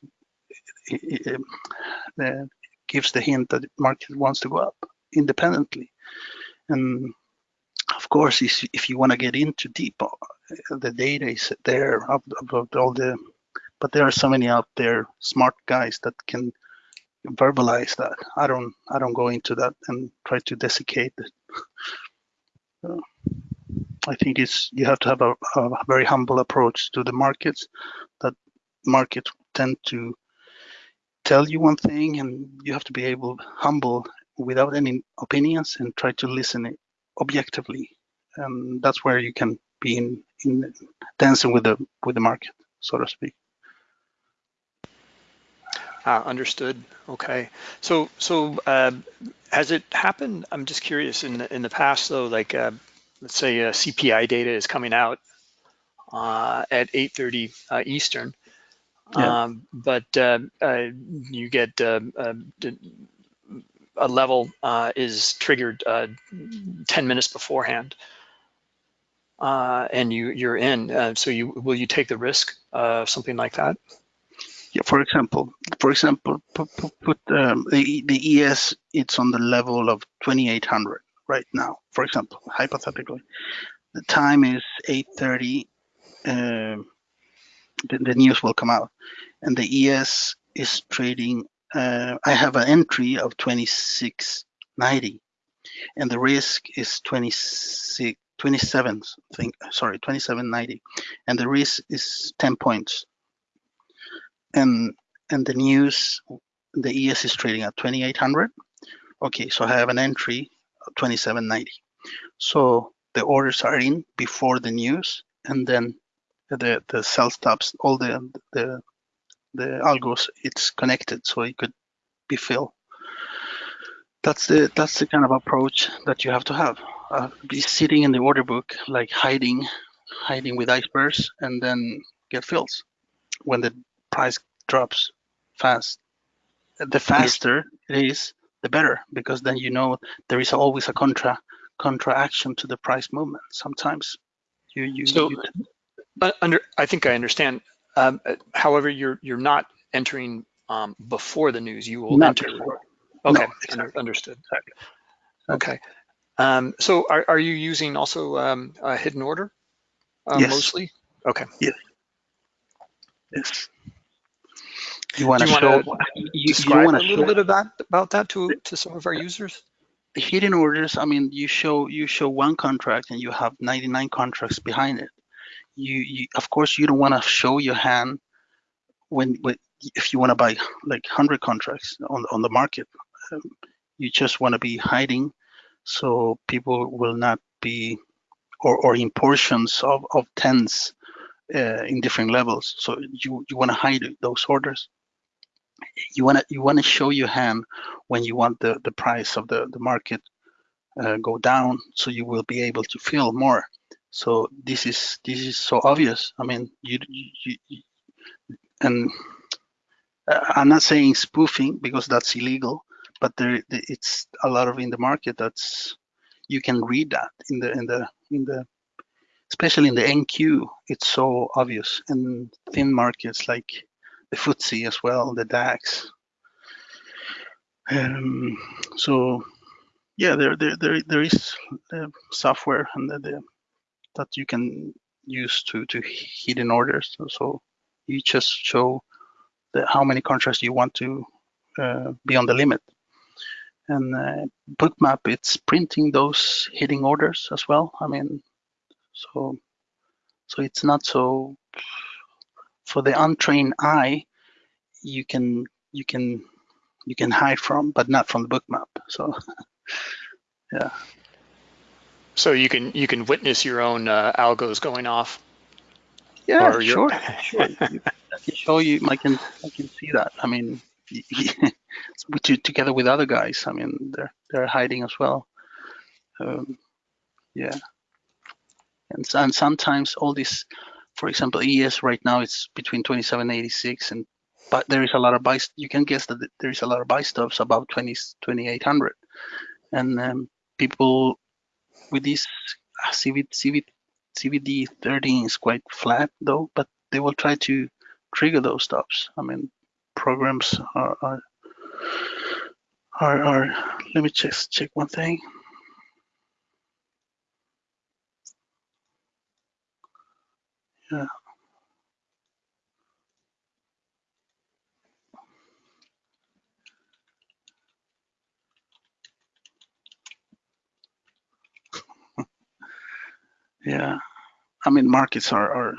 uh, gives the hint that the market wants to go up independently. And of course, if you want to get into deep, uh, the data is there about all the, but there are so many out there, smart guys that can verbalize that. I don't, I don't go into that and try to desiccate it. I think it's you have to have a, a very humble approach to the markets. That markets tend to tell you one thing and you have to be able humble without any opinions and try to listen objectively and that's where you can be in, in dancing with the with the market so to speak Ah, understood. Okay. So, so uh, has it happened? I'm just curious. In the in the past, though, like uh, let's say uh, CPI data is coming out uh, at 8:30 uh, Eastern, Yeah. Um, but uh, uh, you get uh, uh a level uh, is triggered uh, 10 minutes beforehand. and you, you're in. so you will you take the risk of something like that? Yeah, for example, for example, put, put um, the, the ES, it's on the level of 2800 right now, for example, hypothetically. The time is 8.30 um, the, the news will come out. And the ES is trading, uh, I have an entry of 2690 and the risk is 26, 27, think, sorry, 2790. And the risk is 10 points. And, and the news, the ES is trading at 2800. Okay, so I have an entry of 2790. So the orders are in before the news and then the the sell stops all the the the algos it's connected so it could be filled. That's the that's the kind of approach that you have to have. Uh, be sitting in the order book like hiding hiding with icebergs and then get fills. When the price drops fast the faster it is the better because then you know there is always a contra contra action to the price movement sometimes. You you, so you under, I think I understand. Um, however, you're you're not entering um, before the news. You will not enter. before. Okay, No, exactly. understood. Okay. Um, so are, are you using also um, a hidden order uh, Yes. mostly? Okay. Yes. Yes. You want to show you, you want a little bit of that about that to to some of our users. The hidden orders. I mean, you show you show one contract and you have 99 contracts behind it. You, you of course you don't want to show your hand when, when if you want to buy like 100 contracts on on the market. Um, you just want to be hiding so people will not be or, or in portions of, of tens uh, in different levels. So you, you want to hide those orders. You want to you want to show your hand when you want the, the price of the, the market uh, go down, so you will be able to fill more. So this is this is so obvious. I mean, you, you, you and uh, I'm not saying spoofing because that's illegal, but there it's a lot of in the market that's you can read that in the in the in the especially in the NQ, it's so obvious. And thin markets like the FTSE as well, the DAX. Um, so yeah, there there there, there is uh, software and the, the, that you can use to to hidden orders. So you just show the, how many contracts you want to uh, be on the limit. And uh, Bookmap, it's printing those hidden orders as well. I mean, so so it's not so for the untrained eye, you can you can you can hide from, but not from the Bookmap. So yeah. So you can you can witness your own uh, algos going off. Yeah, Or sure, sure. You- I can show you. I can I can see that. I mean, to, together with other guys. I mean, they're they're hiding as well. Um, yeah, and and sometimes all this, for example, ES right now it's between 2786 and but there is a lot of buy. You can guess that there is a lot of buy stops above 20 2800, and um, people with this uh, CV, CV, CVD 13 is quite flat though, but they will try to trigger those stops. I mean, programs are are are, are let me just check one thing. Yeah. Yeah, I mean, markets are, are,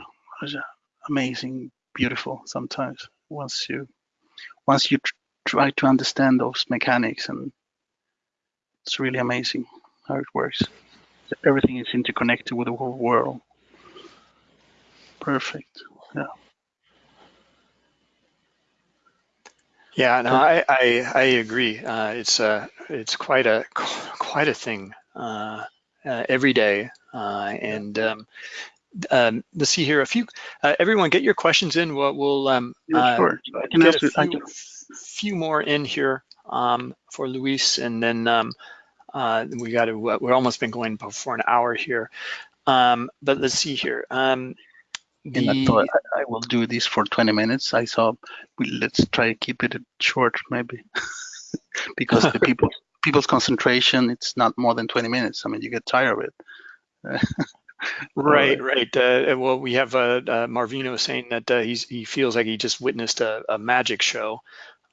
amazing, beautiful sometimes once you once you tr- try to understand those mechanics and it's really amazing how it works. Everything is interconnected with the whole world. Perfect. Yeah. Yeah, no, I I, I agree. Uh, it's uh, it's quite a quite a thing uh, uh, every day, uh, and um, um, let's see here. A few, uh, everyone, get your questions in. We'll, we'll um, Yeah, uh, sure. I can get a. I few, can, few more in here um, for Luis, and then um, uh, we got to. We're almost been going for an hour here, um, but let's see here. Um, and I the thought I, I will do this for 20 minutes. I thought we, let's try to keep it short, maybe, because the people people's concentration it's not more than 20 minutes. I mean, you get tired of it. Right, right. Uh, well, we have uh, uh, Marvino saying that uh, he's he feels like he just witnessed a, a magic show,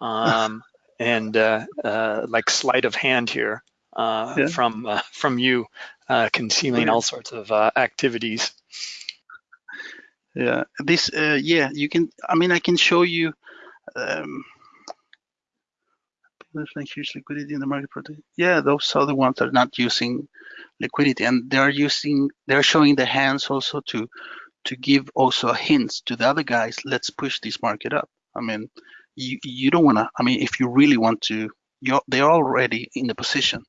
um, and uh, uh, like sleight of hand here uh, Yeah. from uh, from you, uh, concealing Yeah. all sorts of uh, activities. Yeah, this, uh, yeah, you can, I mean, I can show you, um, there's like huge liquidity in the market. for the- Yeah, those the ones are not using liquidity and they're using, they're showing the hands also to, to give also a hints to the other guys, let's push this market up. I mean, you, you don't want to, I mean, if you really want to, you're, they're already in the position.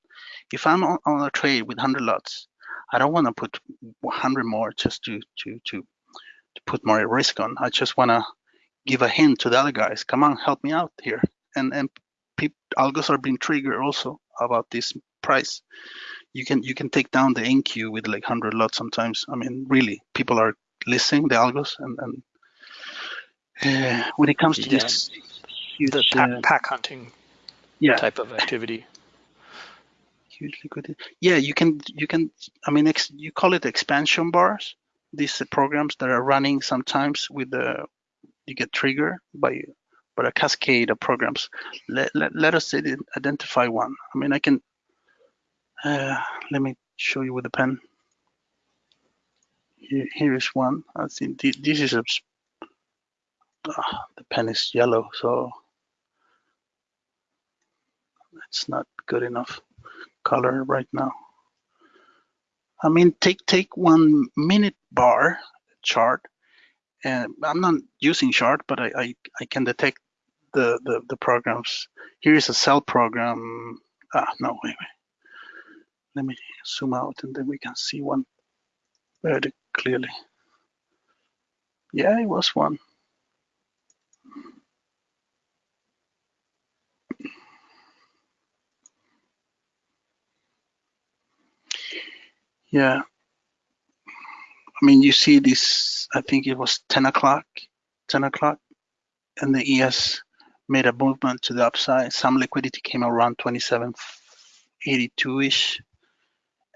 If I'm on, on a trade with 100 lots, I don't want to put 100 more just to, to, to, to put more risk on. I just want to give a hint to the other guys. Come on, help me out here. And and algos are being triggered also about this price. You can you can take down the NQ with like 100 lots sometimes. I mean, really, people are listening the algos and and uh, when it comes to Yeah. this The huge pack, uh, pack hunting yeah type of activity. huge liquidity. Yeah, you can you can. I mean, ex, you call it expansion bars. These uh, programs that are running sometimes with the you get triggered by but a cascade of programs. Let, let, let us identify one. I mean, I can, uh, let me show you with a pen. Here, here is one. I think this is a, uh, the pen is yellow, so it's not good enough color right now. I mean, take take one minute bar chart, and I'm not using chart, but I I, I can detect the, the the programs. Here is a sell program. Ah, no, wait, wait. Let me zoom out, and then we can see one very clearly. Yeah, it was one. Yeah. I mean, you see this, I think it was 10 o'clock, 10 o'clock, and the ES made a movement to the upside. Some liquidity came around 2782-ish.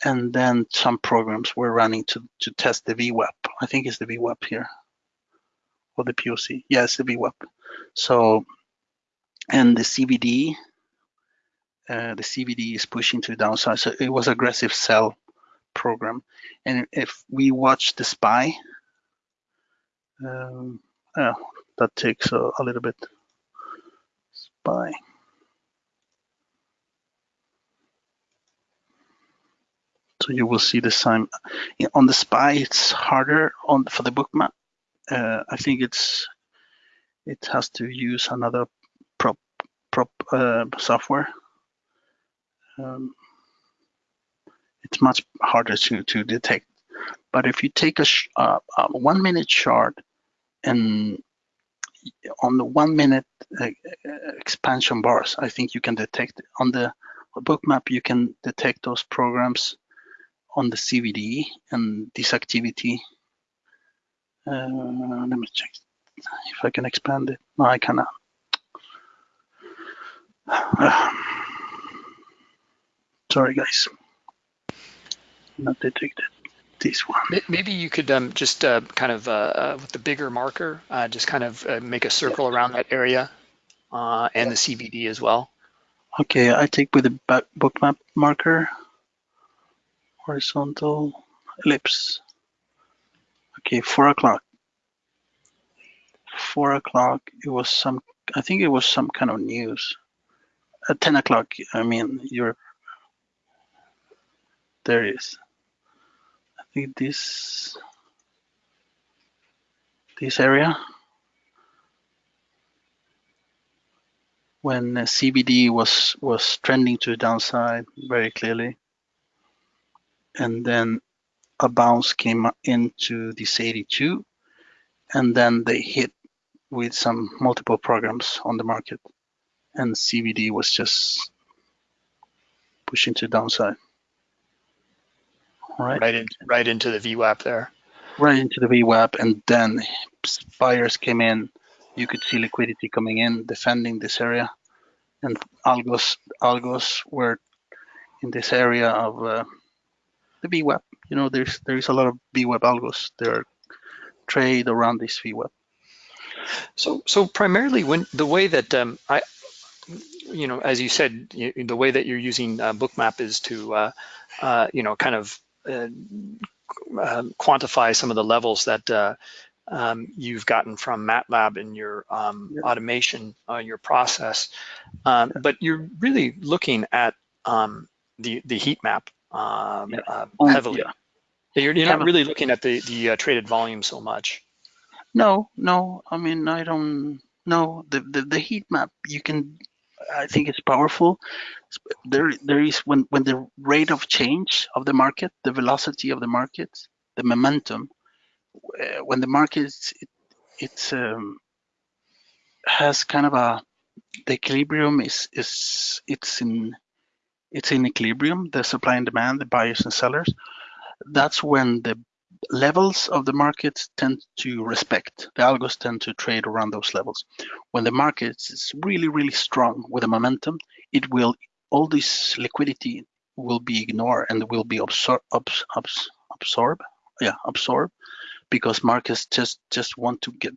And then some programs were running to, to test the VWAP. I think it's the VWAP here, or the POC. Yes, yeah, the VWAP. So, and the CVD, uh, the CVD is pushing to the downside. So it was aggressive sell program. And if we watch the SPY, um, oh, that takes a, a little bit. SPY. So you will see the same on the SPY. It's harder on for the Bookmap. Uh, I think it's it has to use another prop prop uh, software. Um, it's much harder to, to detect. But if you take a, uh, a one minute chart and on the one minute uh, expansion bars, I think you can detect on the Bookmap, you can detect those programs on the CVD and this activity. Uh, let me check if I can expand it. No, I cannot. Uh, sorry, guys not detected. This one. Maybe you could um, just uh, kind of, uh, uh, with the bigger marker, uh, just kind of uh, make a circle around that area uh, and the CVD as well. Okay, I take with the Bookmap marker, horizontal ellipse. Okay, four o'clock. Four o'clock, it was some, I think it was some kind of news. At 10 o'clock, I mean, Europe. There it is think this this area when CVD was was trending to the downside very clearly, and then a bounce came into this 82, and then they hit with some multiple programs on the market, and CVD was just pushing to downside right? Right, in, right into the VWAP there. Right into the VWAP, and then buyers came in. You could see liquidity coming in, defending this area, and algos algos were in this area of uh, the VWAP. You know, there's there's a lot of VWAP algos. There are trade around this VWAP. So so primarily when the way that um, I you know, as you said, you, the way that you're using uh, Bookmap is to, uh, uh, you know, kind of quantify some of the levels that uh, um, you've gotten from MATLAB in your um, yeah. automation, uh, your process, um, but you're really looking at um, the the heat map um, yeah. uh, heavily. Yeah. You're, you're not really looking at the the uh, traded volume so much. No, no. I mean, I don't. No, the, the the heat map you can I think it's powerful. There, there is when when the rate of change of the market, the velocity of the market, the momentum, uh, when the market it, it's um, has kind of a the equilibrium is is it's in it's in equilibrium, the supply and demand, the buyers and sellers. That's when the levels of the markets tend to respect. The algos tend to trade around those levels. When the market is really, really strong with a momentum, it will all this liquidity will be ignored and will be absor abs abs absorb, yeah, absorb, because markets just just want to get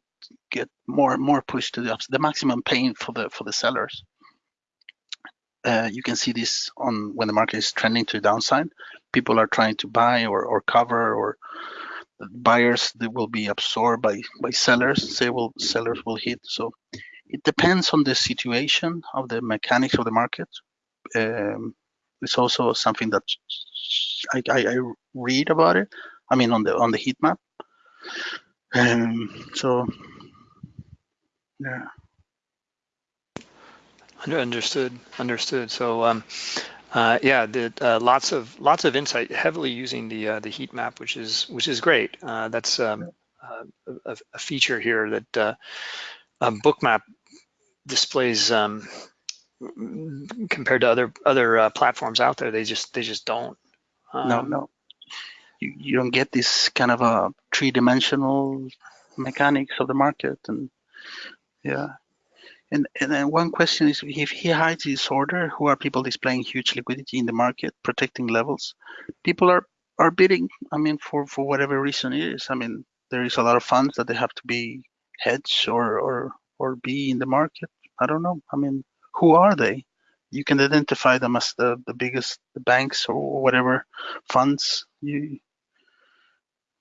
get more more push to the upside, the maximum pain for the for the sellers. Uh, you can see this on when the market is trending to the downside. People are trying to buy or, or cover or buyers that will be absorbed by by sellers. Say will sellers will hit. So it depends on the situation of the mechanics of the market. Um, it's also something that I, I, I, read about it. I mean on the on the heat map. Um, so yeah. Understood. Understood. So, um, uh, yeah, the, uh, lots of lots of insight, heavily using the uh, the heat map, which is which is great. Uh, that's um, uh, a, a, feature here that uh, Bookmap displays um, compared to other other platforms out there. They just they just don't. no, um, no. You, you don't get this kind of a three-dimensional mechanics of the market, and yeah, and, and then one question is, if he hides his order, who are people displaying huge liquidity in the market, protecting levels? People are are bidding. I mean, for for whatever reason it is. I mean, there is a lot of funds that they have to be hedged or or or be in the market. I don't know. I mean, who are they? You can identify them as the the biggest the banks or whatever funds. You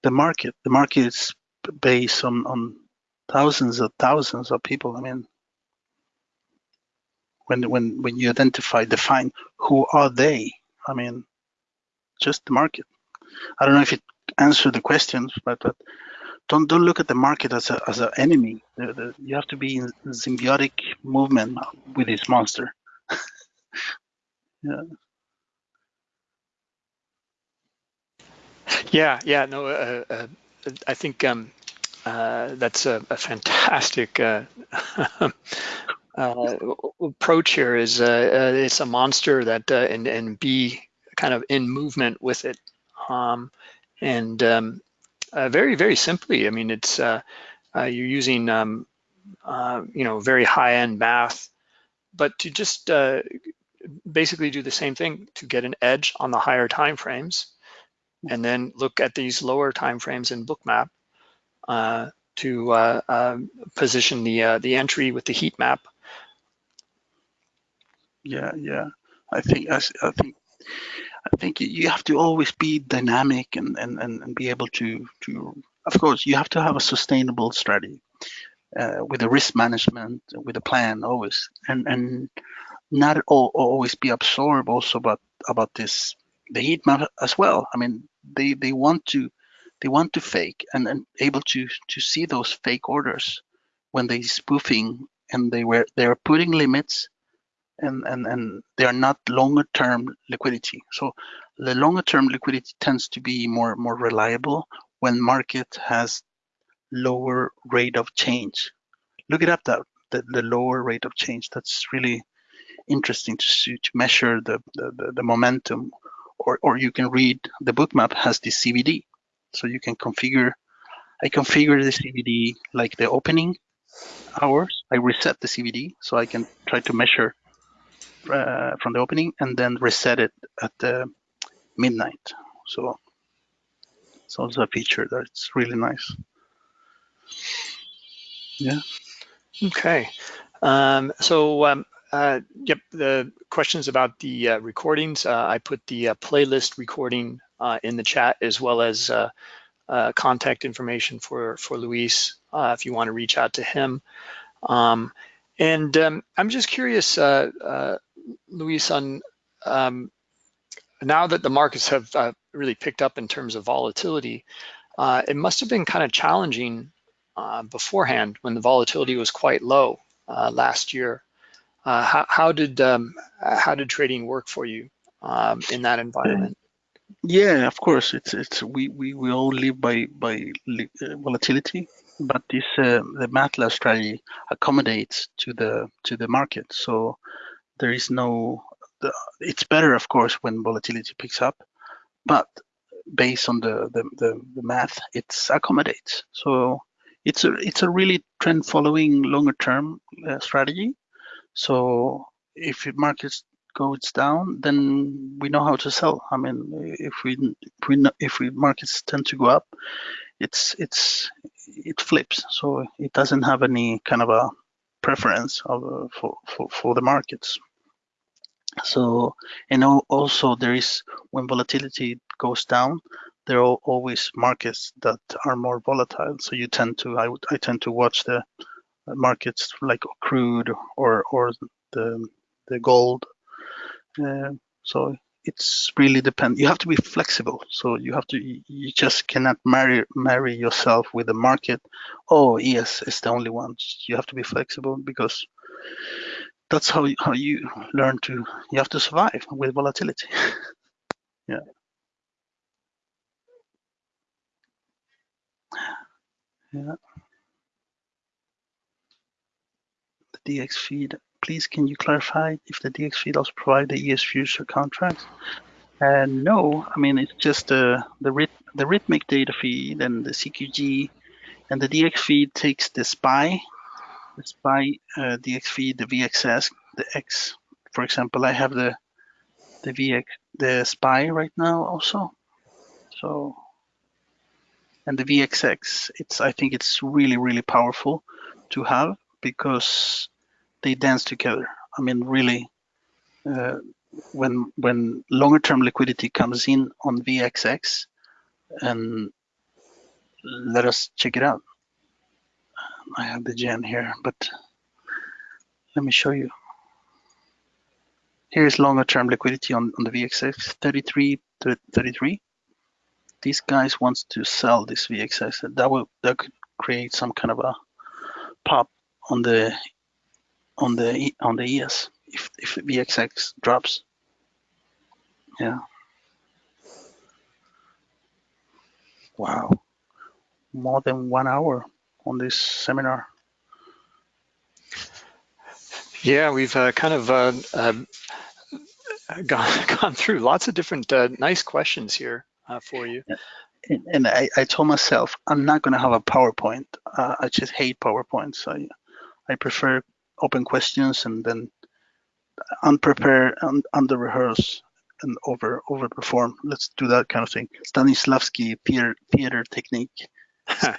the market. The market is based on on thousands of thousands of people. I mean, when when when you identify define who are they i mean just the market. I don't know if it answered the questions but, but don't don't look at the market as a as an enemy. The, the, you have to be in symbiotic movement with this monster. Yeah. Yeah yeah no uh, uh, i think um, uh, that's a, a fantastic uh, uh, approach here is uh, uh, it's a monster that uh, and and be kind of in movement with it, um, and um, uh, very very simply, I mean it's uh, you're using um, you know very high end math, but to just basically do the same thing to get an edge on the higher time frames, and then look at these lower time frames in Bookmap to uh, uh, position the uh, the entry with the heat map yeah, yeah. I think I, think I think you have to always be dynamic and, and, and be able to to of course you have to have a sustainable strategy uh, with a risk management with a plan always and and not all, always be absorbed also about about this the heat map as well. I mean they they want to they want to fake and, and able to to see those fake orders when they spoofing and they were they're putting limits and, and, and they are not longer term liquidity. So the longer term liquidity tends to be more, more reliable when market has lower rate of change. Look it up that the, the lower rate of change. That's really interesting to see, to measure the, the, the momentum or, or you can read the bookmap has the CVD. So you can configure, I configure the CVD like the opening hours. I reset the CVD so I can try to measure uh, from the opening and then reset it at uh, midnight. So it's also a feature that's really nice. Yeah. Okay. Um, so um, uh, yep, the questions about the uh, recordings. Uh, I put the uh, playlist recording uh, in the chat as well as uh, contact information for for Luis if you want to reach out to him. Um, and um, I'm just curious, Luis, on um, now that the markets have uh, really picked up in terms of volatility, uh, it must have been kind of challenging uh, beforehand when the volatility was quite low uh, last year. Uh, how, how, did um, how did trading work for you um, in that environment? Yeah, of course. It's it's we we, we all live by by uh, volatility, but this the MATLAB strategy accommodates to the to the market. So there is no the, it's better of course when volatility picks up but based on the the, the, the math it's accommodates so it's a it's a really trend following longer term uh, strategy so if markets goes down then we know how to sell i mean if we if we if we markets tend to go up it's it's it flips. So it doesn't have any kind of a preference of, uh, for, for, for the markets. So, and also there is, when volatility goes down, there are always markets that are more volatile. So you tend to, I, would, I tend to watch the markets like crude or, or the, the gold. Uh, so it's really depend. You have to be flexible. So you have to. You just cannot marry marry yourself with the market. Oh yes, it's the only one. You have to be flexible because that's how how you learn to. You have to survive with volatility. yeah. Yeah. The DX feed please can you clarify if the DX feed also provide the ES future contracts? And no, I mean it's just uh, the the the Rithmic data feed and the CQG, and the DX feed takes the SPY, the SPY uh, DX feed, the VXS, the X. For example, I have the the VX the SPY right now also. So and the VXX, it's I think it's really really powerful to have because they dance together. I mean, really, uh, when when longer term liquidity comes in on VXX, and let us check it out. I have the gen here, but let me show you. Here's longer term liquidity on, on the VXX 33 to 33. These guys wants to sell this VXX. That will that could create some kind of a pop on the on the on the ES if if VXX drops. Yeah. Wow. More than one hour on this seminar. Yeah, we've uh, kind of uh, uh, gone gone through lots of different uh, nice questions here uh, for you. And, and I, I told myself I'm not going to have a PowerPoint. Uh, I just hate PowerPoints. I I prefer open questions and then unprepared and under rehearse and over overperform. Let's do that kind of thing. Stanislavski theater, theater technique.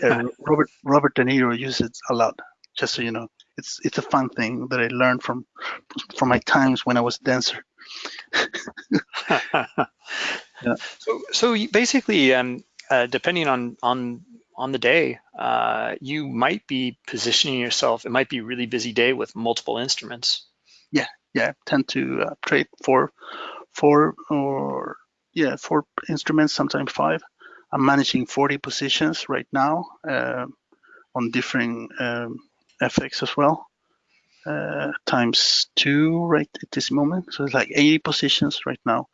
Uh, Robert Robert De Niro uses it a lot. Just so you know, it's it's a fun thing that I learned from from my times when I was a dancer. yeah. So so basically, um, uh, depending on on on the day, uh, you might be positioning yourself. It might be a really busy day with multiple instruments. Yeah, yeah. Tend to uh, trade four, four or yeah, four instruments, sometimes five. I'm managing 40 positions right now uh, on different um, FX as well. Uh, times two right at this moment. So it's like 80 positions right now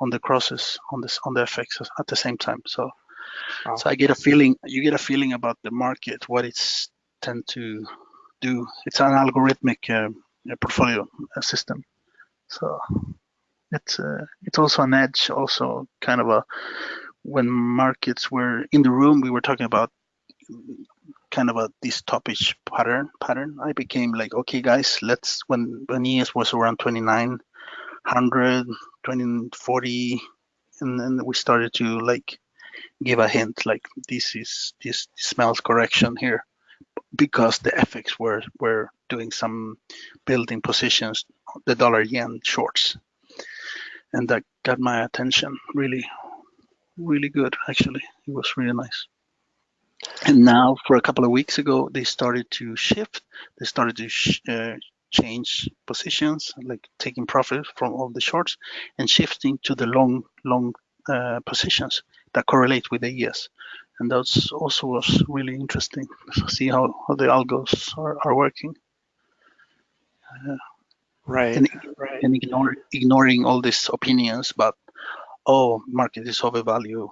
on the crosses on this on the FX at the same time. So Wow. So I get a feeling, you get a feeling about the market, what it's tend to do. It's an algorithmic uh, portfolio system. So it's uh, it's also an edge, also kind of a when markets were in the room, we were talking about kind of a this topish pattern pattern. I became like, okay, guys, let's when when ES was around 2900, 2040, and then we started to like give a hint like this is this smells correction here because the FX were were doing some building positions the dollar yen shorts and that got my attention really really good actually it was really nice and now for a couple of weeks ago they started to shift they started to sh uh, change positions like taking profit from all the shorts and shifting to the long long uh, positions that correlate with the ES. And that's also was really interesting to see how, how the algos are, are working. Uh, right. And, right. and ignore, ignoring all these opinions about, oh, market is overvalued.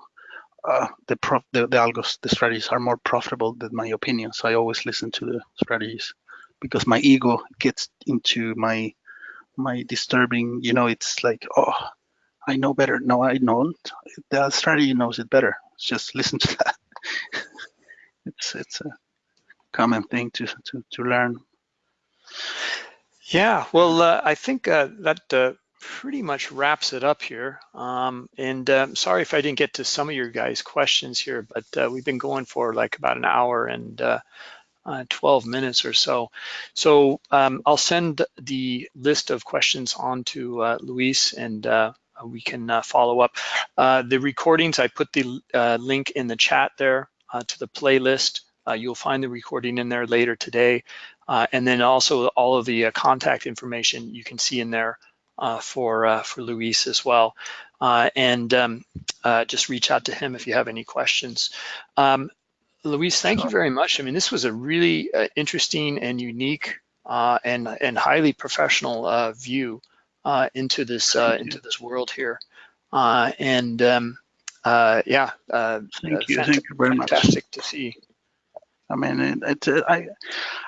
Uh, the, prof, the the algos, the strategies are more profitable than my opinions. I always listen to the strategies because my ego gets into my my disturbing. You know, it's like, oh, I know better. No, I don't. The strategy knows it better. Just listen to that. it's it's a common thing to to to learn. Yeah, well, uh, I think uh, that uh, pretty much wraps it up here. Um, and um, sorry if I didn't get to some of your guys' questions here, but uh, we've been going for like about an hour and uh, uh, 12 minutes or so. So um, I'll send the list of questions on to uh, Luis and uh, we can uh, follow up. the recordings, I put the link in the chat there to the playlist. you'll find the recording in there later today. and then also all of the contact information you can see in there uh, Uh, for uh, for Luis as well. Uh, and um, uh, just reach out to him if you have any questions. Um, Luis, thank you very much. I mean, this was a really uh, interesting and unique and and highly professional view into this into this world here. and um, yeah, thank you. Thank you very fantastic much. Fantastic to see. I mean, it, it, uh, I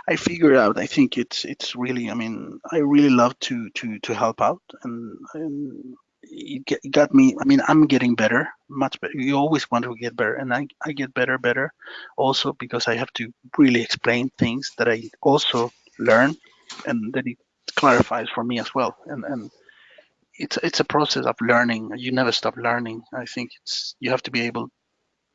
I figure out. I think it's it's really. I mean, I really love to to to help out, and, and it, get, it got me. I mean, I'm getting better, much better. You always want to get better, and I I get better, better, also because I have to really explain things that I also learn, and that it clarifies for me as well. And and it's it's a process of learning. You never stop learning. I think it's you have to be able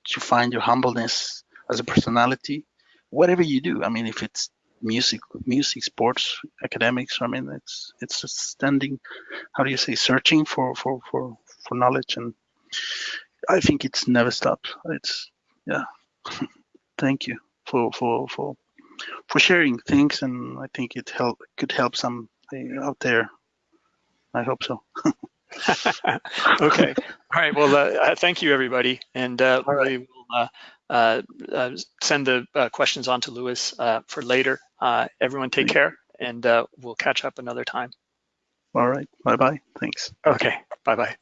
to find your humbleness as a personality whatever you do. I mean, if it's music, music, sports, academics. I mean, it's it's just standing. How do you say? Searching for for for for knowledge, and I think it's never stopped. It's yeah. Thank you for for for for sharing things, and I think it help could help some out there. I hope so. okay. All right. Well, uh, thank you, everybody, and uh, right. we will. Uh, uh, uh, Uh, uh, send the uh, questions on to Luis uh, for later. everyone take care and we'll catch up another time. All right. Bye-bye. Thanks. Okay. Bye-bye.